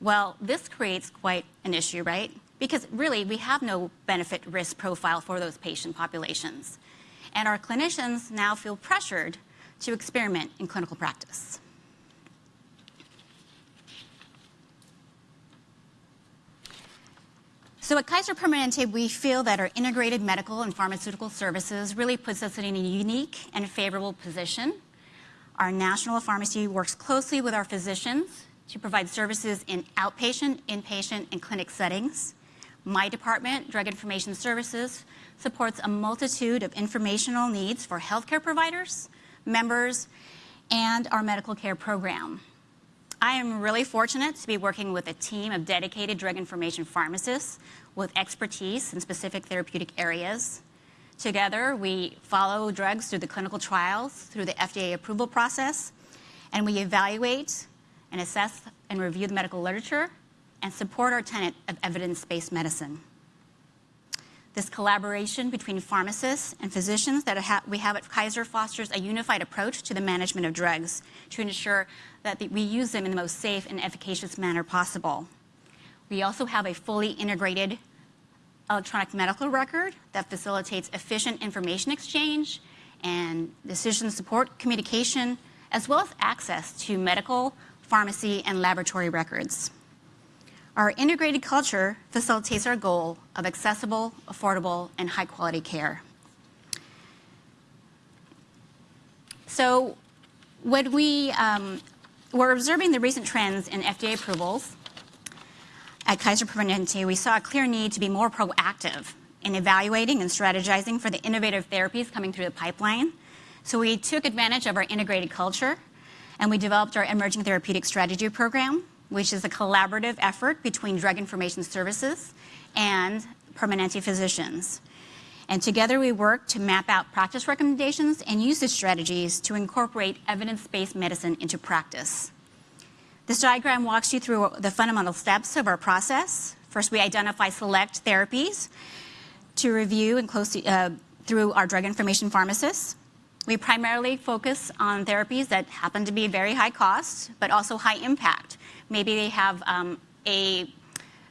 Well, this creates quite an issue, right? Because really, we have no benefit risk profile for those patient populations. And our clinicians now feel pressured to experiment in clinical practice. So at Kaiser Permanente, we feel that our integrated medical and pharmaceutical services really puts us in a unique and favorable position. Our national pharmacy works closely with our physicians to provide services in outpatient, inpatient, and clinic settings. My department, Drug Information Services, supports a multitude of informational needs for healthcare providers, members, and our medical care program. I am really fortunate to be working with a team of dedicated drug information pharmacists with expertise in specific therapeutic areas. Together, we follow drugs through the clinical trials, through the FDA approval process, and we evaluate and assess and review the medical literature and support our tenet of evidence-based medicine. This collaboration between pharmacists and physicians that we have at Kaiser fosters a unified approach to the management of drugs to ensure that we use them in the most safe and efficacious manner possible. We also have a fully integrated electronic medical record that facilitates efficient information exchange and decision support communication, as well as access to medical, pharmacy, and laboratory records. Our integrated culture facilitates our goal of accessible, affordable, and high-quality care. So when we um, were observing the recent trends in FDA approvals, at Kaiser Permanente, we saw a clear need to be more proactive in evaluating and strategizing for the innovative therapies coming through the pipeline. So we took advantage of our integrated culture and we developed our Emerging Therapeutic Strategy Program, which is a collaborative effort between Drug Information Services and Permanente physicians. And together we work to map out practice recommendations and usage strategies to incorporate evidence-based medicine into practice. This diagram walks you through the fundamental steps of our process. First, we identify select therapies to review and closely, uh, through our drug information pharmacists. We primarily focus on therapies that happen to be very high cost, but also high impact. Maybe they have um, a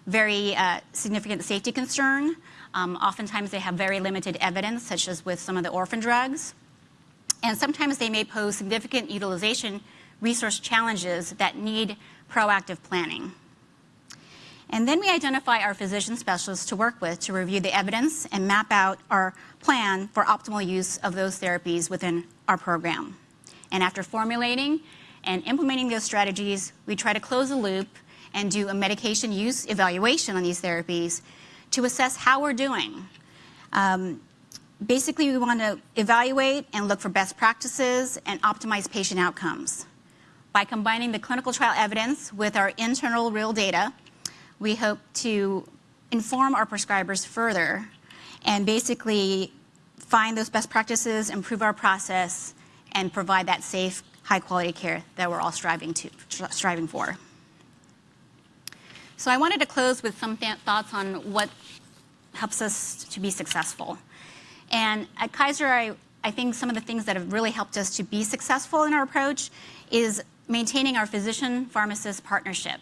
very uh, significant safety concern. Um, oftentimes they have very limited evidence, such as with some of the orphan drugs. And sometimes they may pose significant utilization resource challenges that need proactive planning. And then we identify our physician specialists to work with to review the evidence and map out our plan for optimal use of those therapies within our program. And after formulating and implementing those strategies, we try to close the loop and do a medication use evaluation on these therapies to assess how we're doing. Um, basically, we want to evaluate and look for best practices and optimize patient outcomes. By combining the clinical trial evidence with our internal real data, we hope to inform our prescribers further and basically find those best practices, improve our process, and provide that safe, high-quality care that we're all striving to, striving for. So I wanted to close with some thoughts on what helps us to be successful. And at Kaiser, I think some of the things that have really helped us to be successful in our approach is maintaining our physician-pharmacist partnership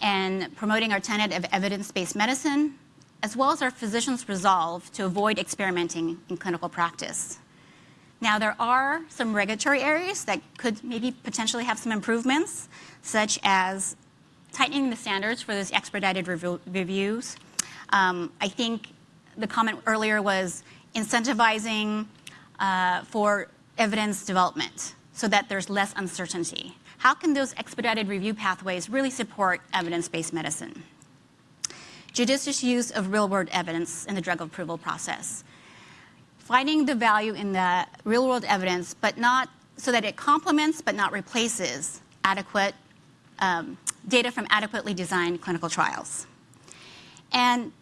and promoting our tenet of evidence-based medicine, as well as our physicians' resolve to avoid experimenting in clinical practice. Now, there are some regulatory areas that could maybe potentially have some improvements, such as tightening the standards for those expedited reviews. Um, I think the comment earlier was incentivizing uh, for evidence development so that there's less uncertainty. How can those expedited review pathways really support evidence-based medicine? Judicious use of real-world evidence in the drug approval process. Finding the value in the real-world evidence, but not so that it complements but not replaces adequate um, data from adequately designed clinical trials. And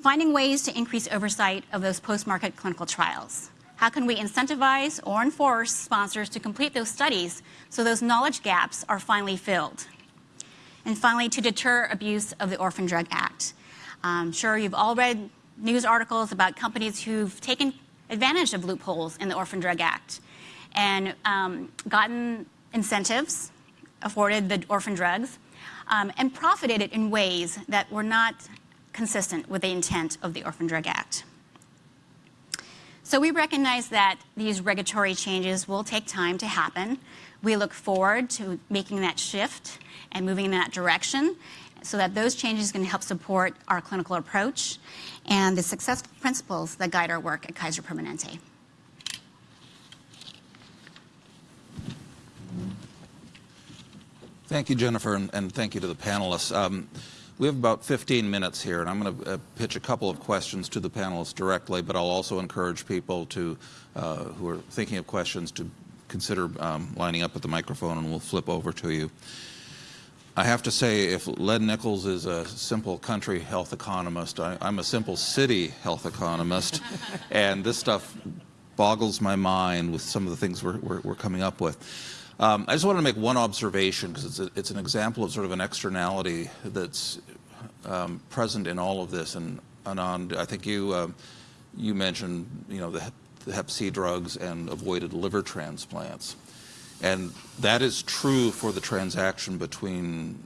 finding ways to increase oversight of those post-market clinical trials. How can we incentivize or enforce sponsors to complete those studies so those knowledge gaps are finally filled? And finally, to deter abuse of the Orphan Drug Act. I'm sure you've all read news articles about companies who've taken advantage of loopholes in the Orphan Drug Act and um, gotten incentives, afforded the orphan drugs, um, and profited in ways that were not consistent with the intent of the Orphan Drug Act. So we recognize that these regulatory changes will take time to happen. We look forward to making that shift and moving in that direction so that those changes can help support our clinical approach and the successful principles that guide our work at Kaiser Permanente. Thank you, Jennifer, and thank you to the panelists. Um, we have about 15 minutes here, and I'm going to uh, pitch a couple of questions to the panelists directly, but I'll also encourage people to, uh, who are thinking of questions to consider um, lining up at the microphone, and we'll flip over to you. I have to say, if Len Nichols is a simple country health economist, I'm a simple city health economist, and this stuff boggles my mind with some of the things we're coming up with. Um, I just want to make one observation because it's an example of sort of an externality that's um, present in all of this. And Anand, I think you um, you mentioned you know the, the hep C drugs and avoided liver transplants. And that is true for the transaction between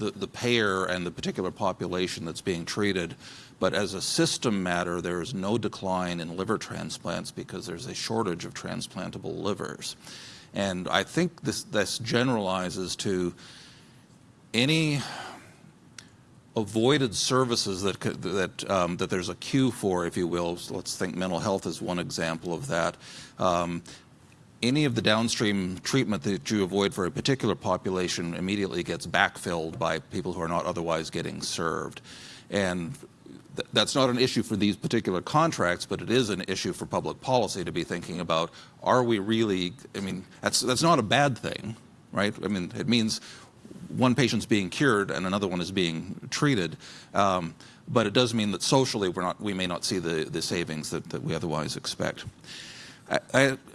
the payer and the particular population that's being treated. But as a system matter, there is no decline in liver transplants because there's a shortage of transplantable livers. And I think this generalizes to any avoided services that that um, that there's a queue for, if you will. Let's think mental health is one example of that. Any of the downstream treatment that you avoid for a particular population immediately gets backfilled by people who are not otherwise getting served. And that's not an issue for these particular contracts, but it is an issue for public policy to be thinking about, are we really, I mean, that's that's not a bad thing, right? I mean, it means one patient's being cured and another one is being treated. Um, but it does mean that socially we're not, we may not see the the savings that we otherwise expect.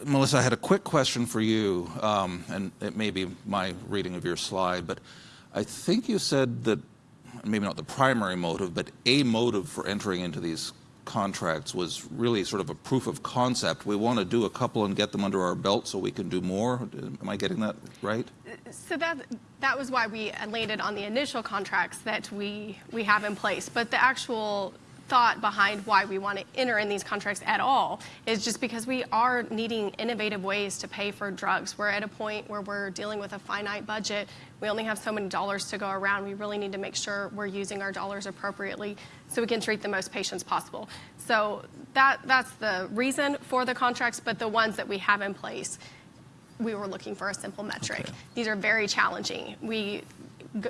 Melissa, I had a quick question for you, um, and it may be my reading of your slide, but I think you said that maybe not the primary motive, but a motive for entering into these contracts was really sort of a proof of concept. We want to do a couple and get them under our belt so we can do more. Am I getting that right? So that that was why we landed on the initial contracts that we we have in place. But the actual thought behind why we want to enter in these contracts at all is just because we are needing innovative ways to pay for drugs. We're at a point where we're dealing with a finite budget. We only have so many dollars to go around. We really need to make sure we're using our dollars appropriately so we can treat the most patients possible. So that, that's the reason for the contracts, but the ones that we have in place, we were looking for a simple metric. These are very challenging. We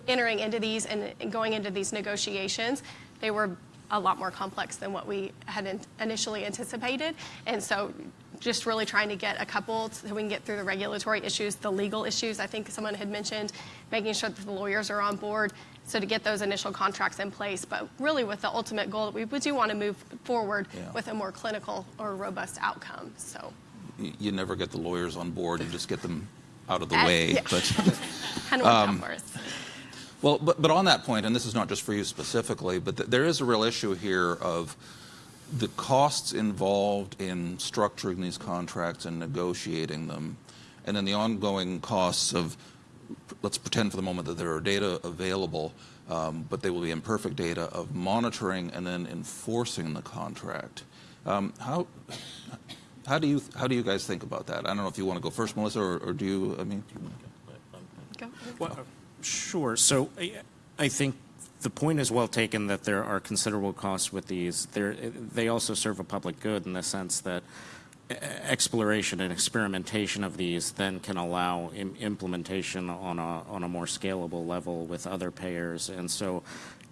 entering into these and going into these negotiations, they were a lot more complex than what we had initially anticipated. And so just really trying to get a couple so we can get through the regulatory issues, the legal issues I think someone had mentioned, making sure that the lawyers are on board. So to get those initial contracts in place, but really with the ultimate goal, we we do want to move forward Yeah. with a more clinical or robust outcome, so. You never get the lawyers on board, you just get them out of the way. yeah. But, Kind of worked Um, out for us. Well, but, but on that point, and this is not just for you specifically, but th- there is a real issue here of the costs involved in structuring these contracts and negotiating them, and then the ongoing costs of, let's pretend for the moment that there are data available, um, but they will be imperfect data of monitoring and then enforcing the contract. Um, how, how do you how do you guys think about that? I don't know if you want to go first, Melissa, or, or do you? I mean, Go. Well, Sure. So I- I think the point is well taken that there are considerable costs with these. They're- They also serve a public good in the sense that exploration and experimentation of these then can allow im- implementation on a, on a more scalable level with other payers. And so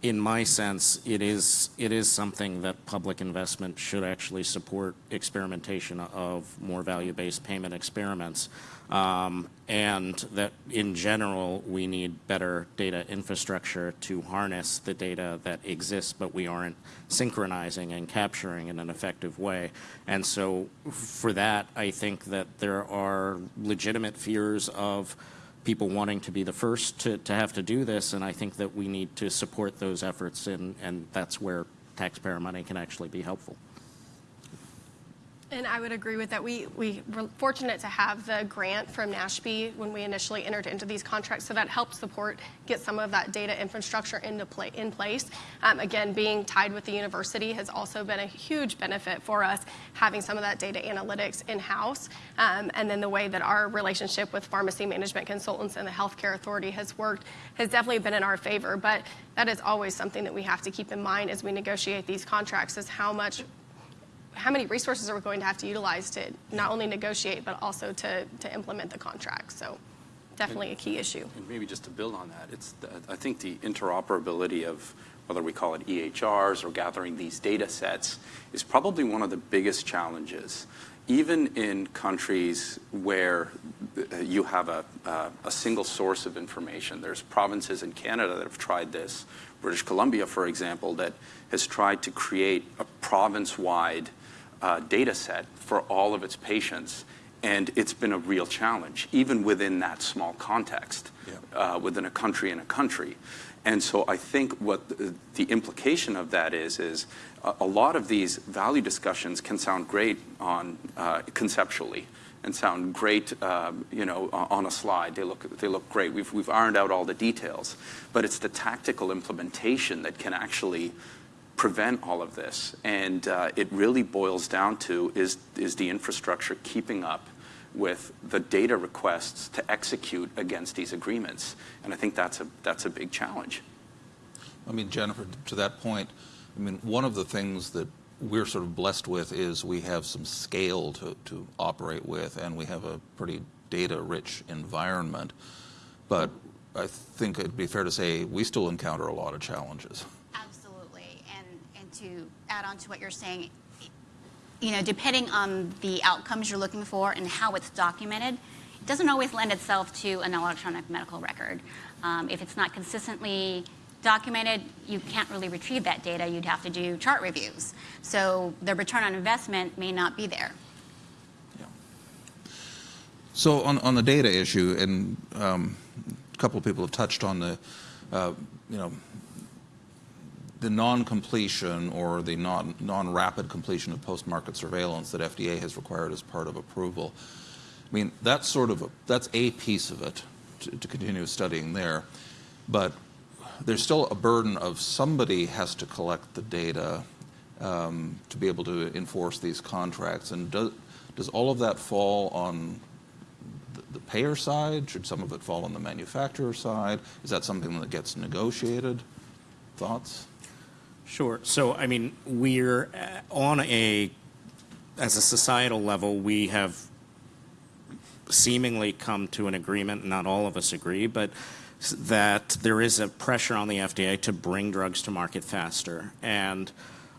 in my sense, it is, it is something that public investment should actually support experimentation of more value-based payment experiments. Um, and that in general, we need better data infrastructure to harness the data that exists, but we aren't synchronizing and capturing in an effective way. And so for that, I think that there are legitimate fears of people wanting to be the first to, to have to do this, and I think that we need to support those efforts, and, and that's where taxpayer money can actually be helpful. And I would agree with that. We, we were fortunate to have the grant from NASHP when we initially entered into these contracts, so that helped support, get some of that data infrastructure into play, in place. Um, again, being tied with the university has also been a huge benefit for us, having some of that data analytics in-house. Um, and then the way that our relationship with pharmacy management consultants and the healthcare authority has worked has definitely been in our favor. But that is always something that we have to keep in mind as we negotiate these contracts is how much how many resources are we going to have to utilize to not only negotiate, but also to, to implement the contract? So definitely a key issue. And maybe just to build on that, it's the, I think the interoperability of whether we call it EHRs or gathering these data sets is probably one of the biggest challenges. Even in countries where you have a, uh, a single source of information, there's provinces in Canada that have tried this. British Columbia, for example, that has tried to create a province-wide uh, data set for all of its patients. And it's been a real challenge, even within that small context, uh, within a country and a country. And so I think what the, the implication of that is, is a, a lot of these value discussions can sound great on uh, conceptually and sound great, um, you know, on a slide. They look, they look great. We've, we've ironed out all the details. But it's the tactical implementation that can actually prevent all of this. And uh, it really boils down to is, is the infrastructure keeping up with the data requests to execute against these agreements? And I think that's a, that's a big challenge. I mean, Jennifer, to that point, I mean, one of the things that we're sort of blessed with is we have some scale to, to operate with, and we have a pretty data-rich environment. But I think it'd be fair to say we still encounter a lot of challenges. To add on to what you're saying, you know, depending on the outcomes you're looking for and how it's documented, it doesn't always lend itself to an electronic medical record. Um, if it's not consistently documented, you can't really retrieve that data. You'd have to do chart reviews. So the return on investment may not be there. So on, on the data issue, and um, a couple of people have touched on the, uh, you know, the non-completion or the non, non-rapid completion of post-market surveillance that FDA has required as part of approval. I mean, that's sort of a, that's a piece of it to, to continue studying there, but there's still a burden of somebody has to collect the data um, to be able to enforce these contracts, and does does all of that fall on the- the payer side? Should some of it fall on the manufacturer side? Is that something that gets negotiated? Thoughts? Sure. So, I mean, we're uh, on a, as a societal level, we have seemingly come to an agreement, not all of us agree, but that there is a pressure on the FDA to bring drugs to market faster. And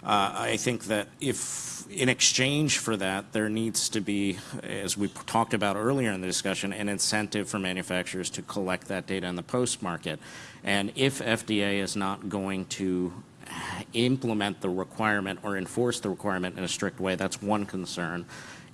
Uh, I think that if, in exchange for that, there needs to be, as we talked about earlier in the discussion, an incentive for manufacturers to collect that data in the post-market. And if FDA is not going to implement the requirement or enforce the requirement in a strict way, that's one concern.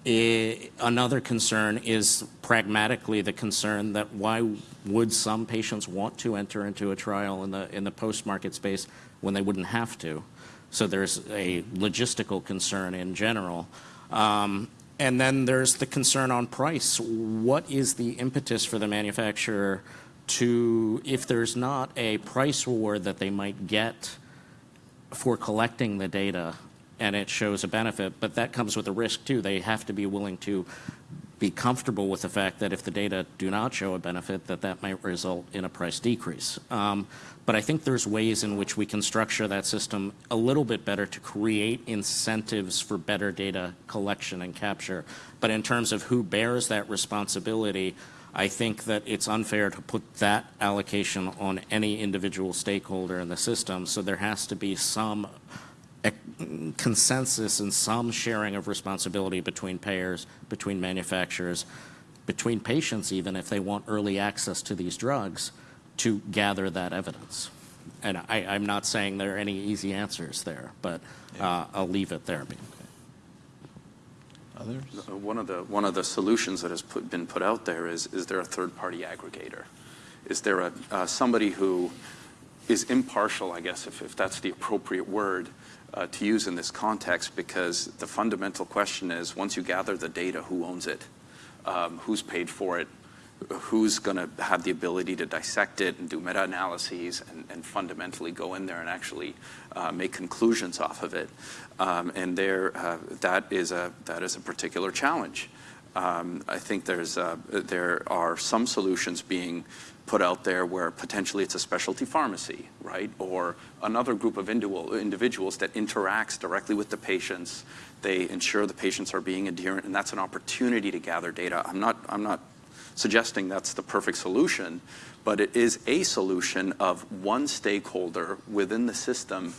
I, another concern is pragmatically the concern that why would some patients want to enter into a trial in the, in the post-market space when they wouldn't have to? So there's a logistical concern in general. Um, and then there's the concern on price. What is the impetus for the manufacturer to, if there's not a price reward that they might get for collecting the data and it shows a benefit, but that comes with a risk too. They have to be willing to be comfortable with the fact that if the data do not show a benefit, that that might result in a price decrease. Um, but I think there's ways in which we can structure that system a little bit better to create incentives for better data collection and capture. But in terms of who bears that responsibility, I think that it's unfair to put that allocation on any individual stakeholder in the system. So there has to be some consensus and some sharing of responsibility between payers, between manufacturers, between patients even if they want early access to these drugs to gather that evidence. And I, am not saying there are any easy answers there, but uh, I'll leave it there. Others? Uh, one of the one of the solutions that has put, been put out there is is there a third party aggregator? Is there a uh, somebody who is impartial, I guess, if, if that's the appropriate word, uh, to use in this context because the fundamental question is once you gather the data, who owns it? Um, who's paid for it? Who's going to have the ability to dissect it and do meta analyses and, and fundamentally go in there and actually uh, make conclusions off of it? Um, and there, uh, that, is a, that is a particular challenge. Um, I think there's, uh, there are some solutions being put out there where potentially it's a specialty pharmacy, right? Or another group of individuals that interacts directly with the patients. They ensure the patients are being adherent, and that's an opportunity to gather data. I'm not, I'm not suggesting that's the perfect solution, but it is a solution of one stakeholder within the system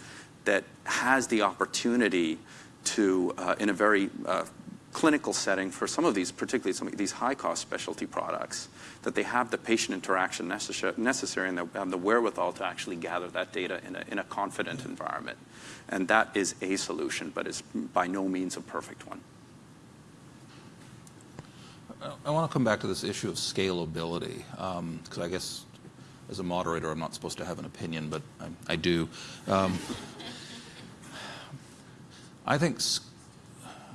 that has the opportunity to, uh, in a very uh, clinical setting for some of these, particularly some of these high-cost specialty products, that they have the patient interaction necessary, necessary and the, the wherewithal to actually gather that data in a, in a confident environment. And that is a solution, but is by no means a perfect one. I want to come back to this issue of scalability, because um, I guess as a moderator, I'm not supposed to have an opinion, but I, I do. Um, I think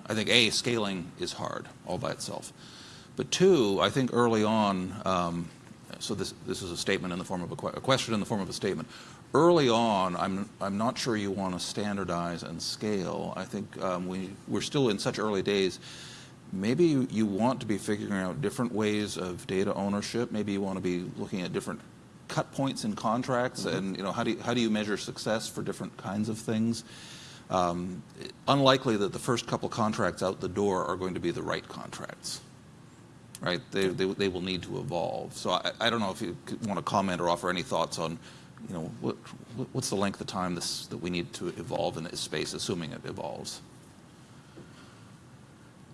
I think A, scaling is hard all by itself. But two, I think early on, um, so this, this is a statement in the form of a, que a, question in the form of a statement. Early on, I'm, I'm not sure you want to standardize and scale. I think um, we, we're still in such early days. Maybe you, you want to be figuring out different ways of data ownership. Maybe you want to be looking at different cut points in contracts mm -hmm. and you know how do you, how do you measure success for different kinds of things um, unlikely that the first couple contracts out the door are going to be the right contracts. Right? They, they, they will need to evolve. So I, I don't know if you want to comment or offer any thoughts on, you know, what, what's the length of time this, that we need to evolve in this space, assuming it evolves?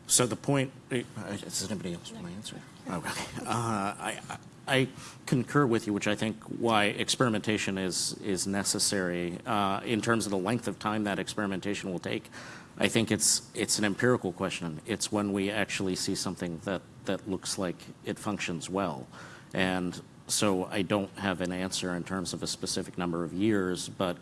So the point, eh, does anybody else want to answer? Oh, okay. Uh, I, I concur with you, which I think why experimentation is, is necessary. Uh, in terms of the length of time that experimentation will take, I think it's, it's an empirical question. It's when we actually see something that, that looks like it functions well. And so I don't have an answer in terms of a specific number of years, but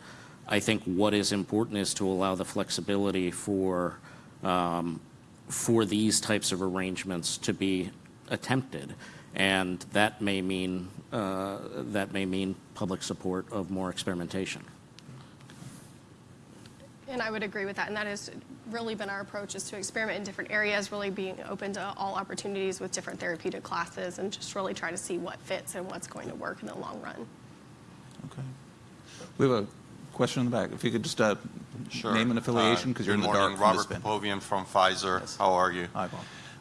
I think what is important is to allow the flexibility for, um, for these types of arrangements to be attempted and that may mean uh, that may mean public support of more experimentation. And I would agree with that. And that has really been our approach is to experiment in different areas, really being open to all opportunities with different therapeutic classes and just really try to see what fits and what's going to work in the long run. Okay. We have a question in the back. If you could just uh, sure. name an affiliation because uh, you're in the morning. dark. Robert Popovian from Pfizer. Yes. How are you? Hi, Bob.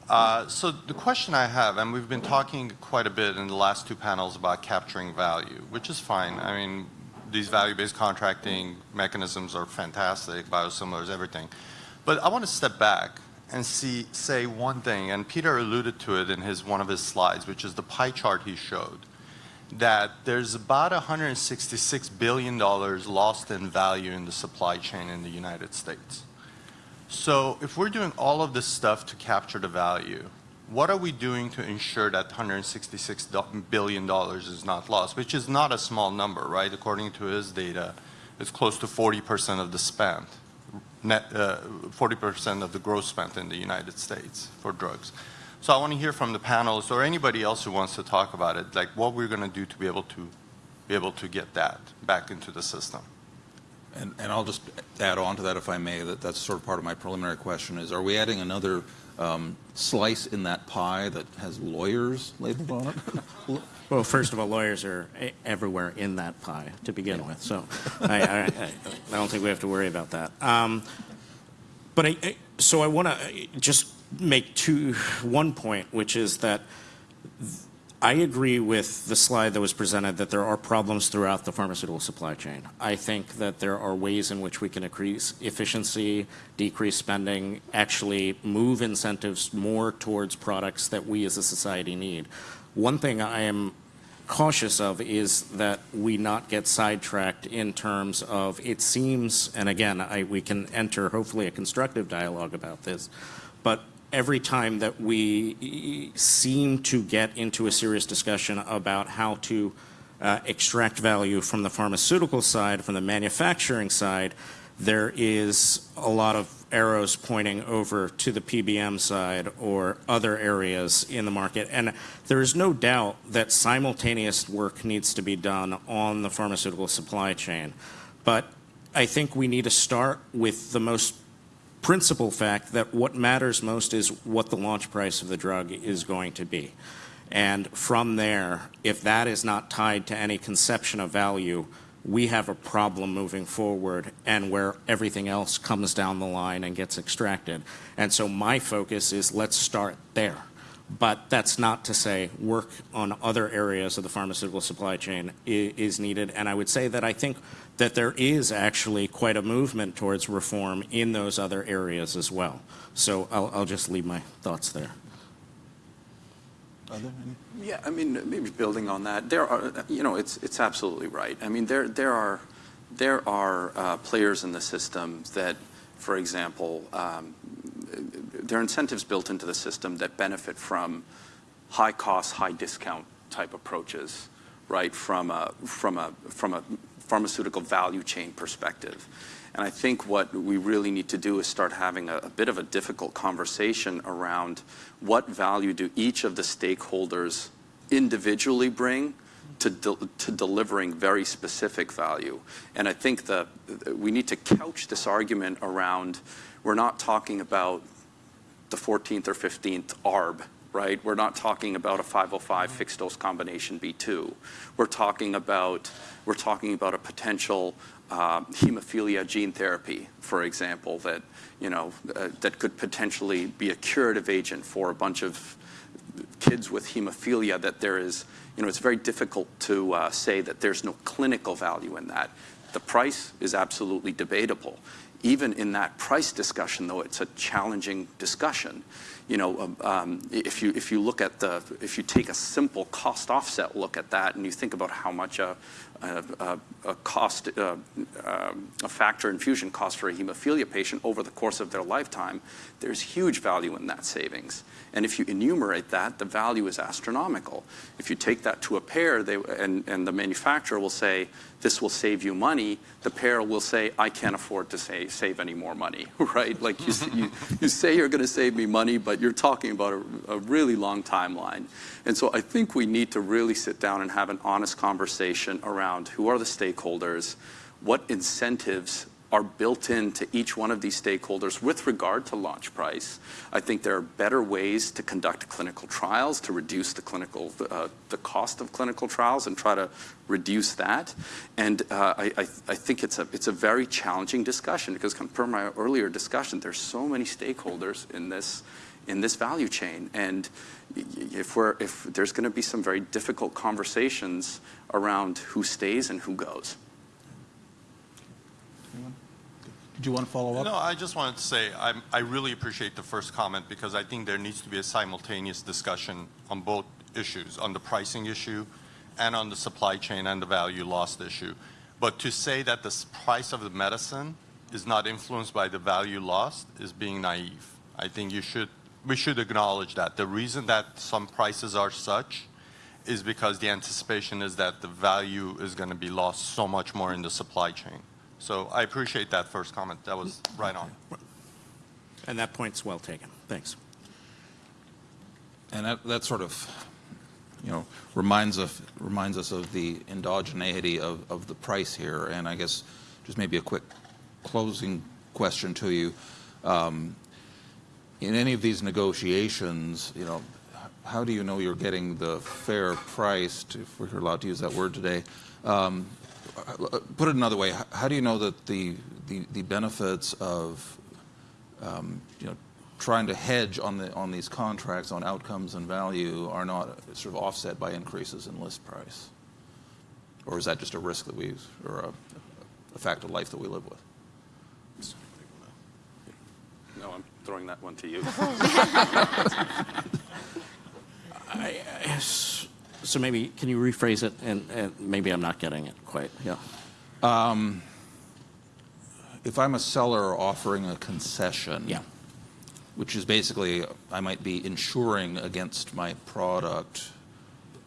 Uh, so the question I have, and we've been talking quite a bit in the last two panels about capturing value, which is fine. I mean, these value-based contracting mechanisms are fantastic, biosimilars, everything. But I want to step back and see, say one thing, and Peter alluded to it in his, one of his slides, which is the pie chart he showed, that there's about $166 billion lost in value in the supply chain in the United States. So if we're doing all of this stuff to capture the value, what are we doing to ensure that $166 billion is not lost? Which is not a small number, right? According to his data, it's close to 40% of the spend, net, uh, 40% of the gross spent in the United States for drugs. So I want to hear from the panelists or anybody else who wants to talk about it, like what we're going to do to be able to be able to get that back into the system. And, and I'll just add on to that, if I may, that that's sort of part of my preliminary question is, are we adding another um, slice in that pie that has lawyers labeled on it? Well, first of all, lawyers are everywhere in that pie to begin with, so I, I, I don't think we have to worry about that. Um, but I, so I want to just make two, one point, which is that I agree with the slide that was presented that there are problems throughout the pharmaceutical supply chain. I think that there are ways in which we can increase efficiency, decrease spending, actually move incentives more towards products that we as a society need. One thing I am cautious of is that we not get sidetracked in terms of it seems, and again, I, we can enter hopefully a constructive dialogue about this, but every time that we seem to get into a serious discussion about how to uh, extract value from the pharmaceutical side, from the manufacturing side, there is a lot of arrows pointing over to the PBM side or other areas in the market. And there is no doubt that simultaneous work needs to be done on the pharmaceutical supply chain. But I think we need to start with the most principal fact that what matters most is what the launch price of the drug is going to be. And from there, if that is not tied to any conception of value, we have a problem moving forward and where everything else comes down the line and gets extracted. And so my focus is let's start there. But that's not to say work on other areas of the pharmaceutical supply chain is needed. And I would say that I think that there is actually quite a movement towards reform in those other areas as well. So I'll, I'll just leave my thoughts there. Are there any? Yeah, I mean, maybe building on that, there are, you know, it's it's absolutely right. I mean, there there are there are uh, players in the system that, for example, um, there are incentives built into the system that benefit from high cost, high discount type approaches, right? From a from a from a pharmaceutical value chain perspective. And I think what we really need to do is start having a, a, bit of a difficult conversation around what value do each of the stakeholders individually bring to, de to delivering very specific value. And I think that we need to couch this argument around we're not talking about the 14th or 15th ARB right? We're not talking about a 505 fixed dose combination B2. We're talking about we're talking about a potential uh, hemophilia gene therapy, for example, that you know uh, that could potentially be a curative agent for a bunch of kids with hemophilia. That there is, you know, it's very difficult to uh, say that there's no clinical value in that. The price is absolutely debatable. Even in that price discussion, though, it's a challenging discussion you know, um, um, if you if you look at the if you take a simple cost offset look at that, and you think about how much a a, cost uh, um, a factor infusion cost for a hemophilia patient over the course of their lifetime, there's huge value in that savings. And if you enumerate that, the value is astronomical. If you take that to a payer, they, and, and the manufacturer will say, this will save you money, the payer will say, I can't afford to say, save any more money, right? Like you, you, you say you're going to save me money, but you're talking about a, a really long timeline. And so I think we need to really sit down and have an honest conversation around who are the stakeholders, what incentives are built into each one of these stakeholders with regard to launch price. I think there are better ways to conduct clinical trials to reduce the clinical uh, the cost of clinical trials and try to reduce that. And uh, I, I, I, think it's a it's a very challenging discussion because per my earlier discussion, there's so many stakeholders in this in this value chain. And if we're if there's going to be some very difficult conversations around who stays and who goes. Did you want to follow up? No, I just wanted to say I'm, I really appreciate the first comment because I think there needs to be a simultaneous discussion on both issues, on the pricing issue and on the supply chain and the value lost issue. But to say that the price of the medicine is not influenced by the value lost is being naive. I think you should, we should acknowledge that. The reason that some prices are such is because the anticipation is that the value is going to be lost so much more in the supply chain. So I appreciate that first comment. That was right on. And that point's well taken. Thanks. And that, that sort of, you know, reminds of reminds us of the endogeneity of, of the price here. And I guess just maybe a quick closing question to you. Um, in any of these negotiations, you know, how do you know you're getting the fair price, if we're allowed to use that word today? Um, put it another way, how do you know that the, the, the benefits of um, you know, trying to hedge on the on these contracts on outcomes and value are not sort of offset by increases in list price, or is that just a risk that we or a, a fact of life that we live with? No, I'm throwing that one to you. So maybe, can you rephrase it? And, and maybe I'm not getting it quite. Yeah. If I'm a seller offering a concession, Yeah. which is basically I might be insuring against my product,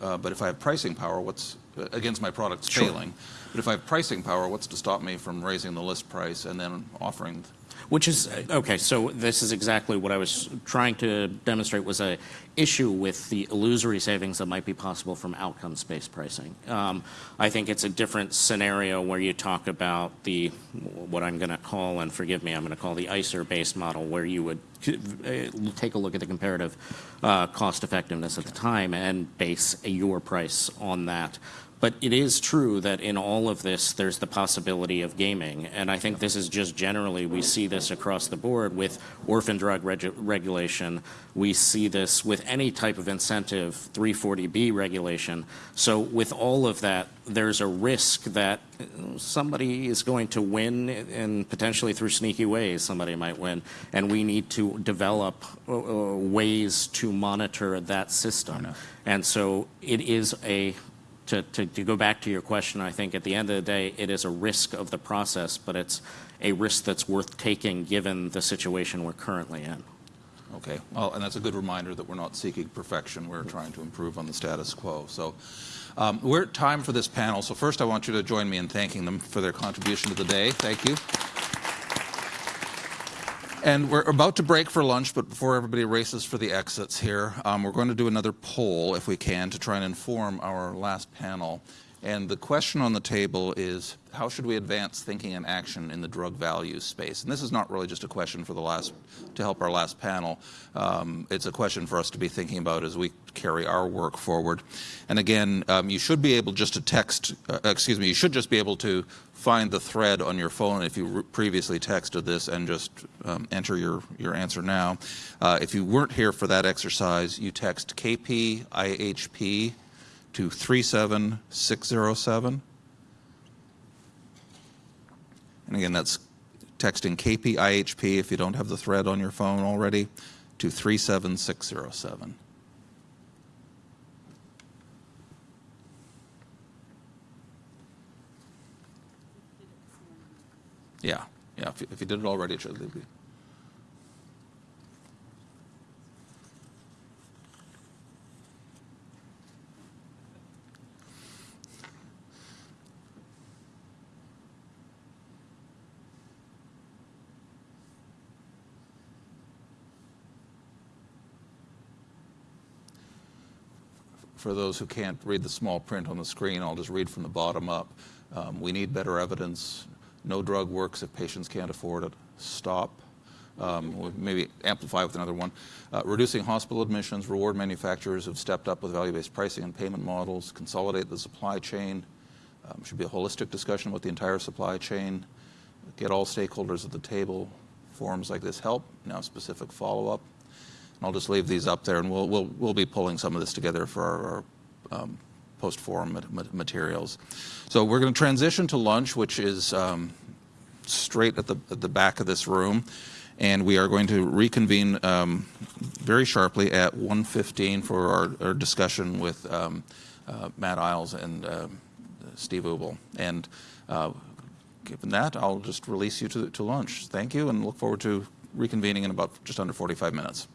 uh, but if I have pricing power, what's uh, against my product's Sure. failing? But if I have pricing power, what's to stop me from raising the list price and then offering? Which is, okay, so this is exactly what I was trying to demonstrate was a issue with the illusory savings that might be possible from outcomes-based pricing. Um, I think it's a different scenario where you talk about the, what I'm going to call, and forgive me, I'm going to call the ICER-based model, where you would uh, take a look at the comparative uh, cost effectiveness at the time and base your price on that. But it is true that in all of this, there's the possibility of gaming. And I think this is just generally, we see this across the board with orphan drug regu- regulation. We see this with any type of incentive, 340B regulation. So with all of that, there's a risk that uh, somebody is going to win and potentially through sneaky ways, somebody might win. And we need to develop uh, uh, ways to monitor that system. And so it is a to, to, to go back to your question, I think at the end of the day, it is a risk of the process, but it's a risk that's worth taking given the situation we're currently in. Okay, well, and that's a good reminder that we're not seeking perfection. We're trying to improve on the status quo. So um, we're at time for this panel. So first, I want you to join me in thanking them for their contribution to the day. Thank you. And we're about to break for lunch, but before everybody races for the exits here, um, we're going to do another poll, if we can, to try and inform our last panel. And the question on the table is, how should we advance thinking and action in the drug value space? And this is not really just a question for the last, to help our last panel. Um, it's a question for us to be thinking about as we carry our work forward. And again, um, you should be able just to text, uh, excuse me, you should just be able to find the thread on your phone if you previously texted this and just um, enter your, your answer now. Uh, if you weren't here for that exercise, you text KPIHP to 37607. And again, that's texting KPIHP if you don't have the thread on your phone already to 37607. Yeah, yeah. If you, if you did it already, it should be. For those who can't read the small print on the screen, I'll just read from the bottom up. Um, we need better evidence. No drug works if patients can't afford it. Stop. Um, maybe amplify with another one. Uh, reducing hospital admissions. Reward manufacturers who've stepped up with value-based pricing and payment models. Consolidate the supply chain. Um, should be a holistic discussion about the entire supply chain. Get all stakeholders at the table. Forums like this help. Now specific follow-up. I'll just leave these up there, and we'll, we'll, we'll be pulling some of this together for our, our um, post-forum mat- mat- materials. So we're going to transition to lunch, which is um, straight at the, at the back of this room. And we are going to reconvene um, very sharply at 1:15 for our, our discussion with um, uh, Matt Eyles and um, Steve Ubl. And uh, given that, I'll just release you to, to lunch. Thank you and look forward to reconvening in about just under 45 minutes.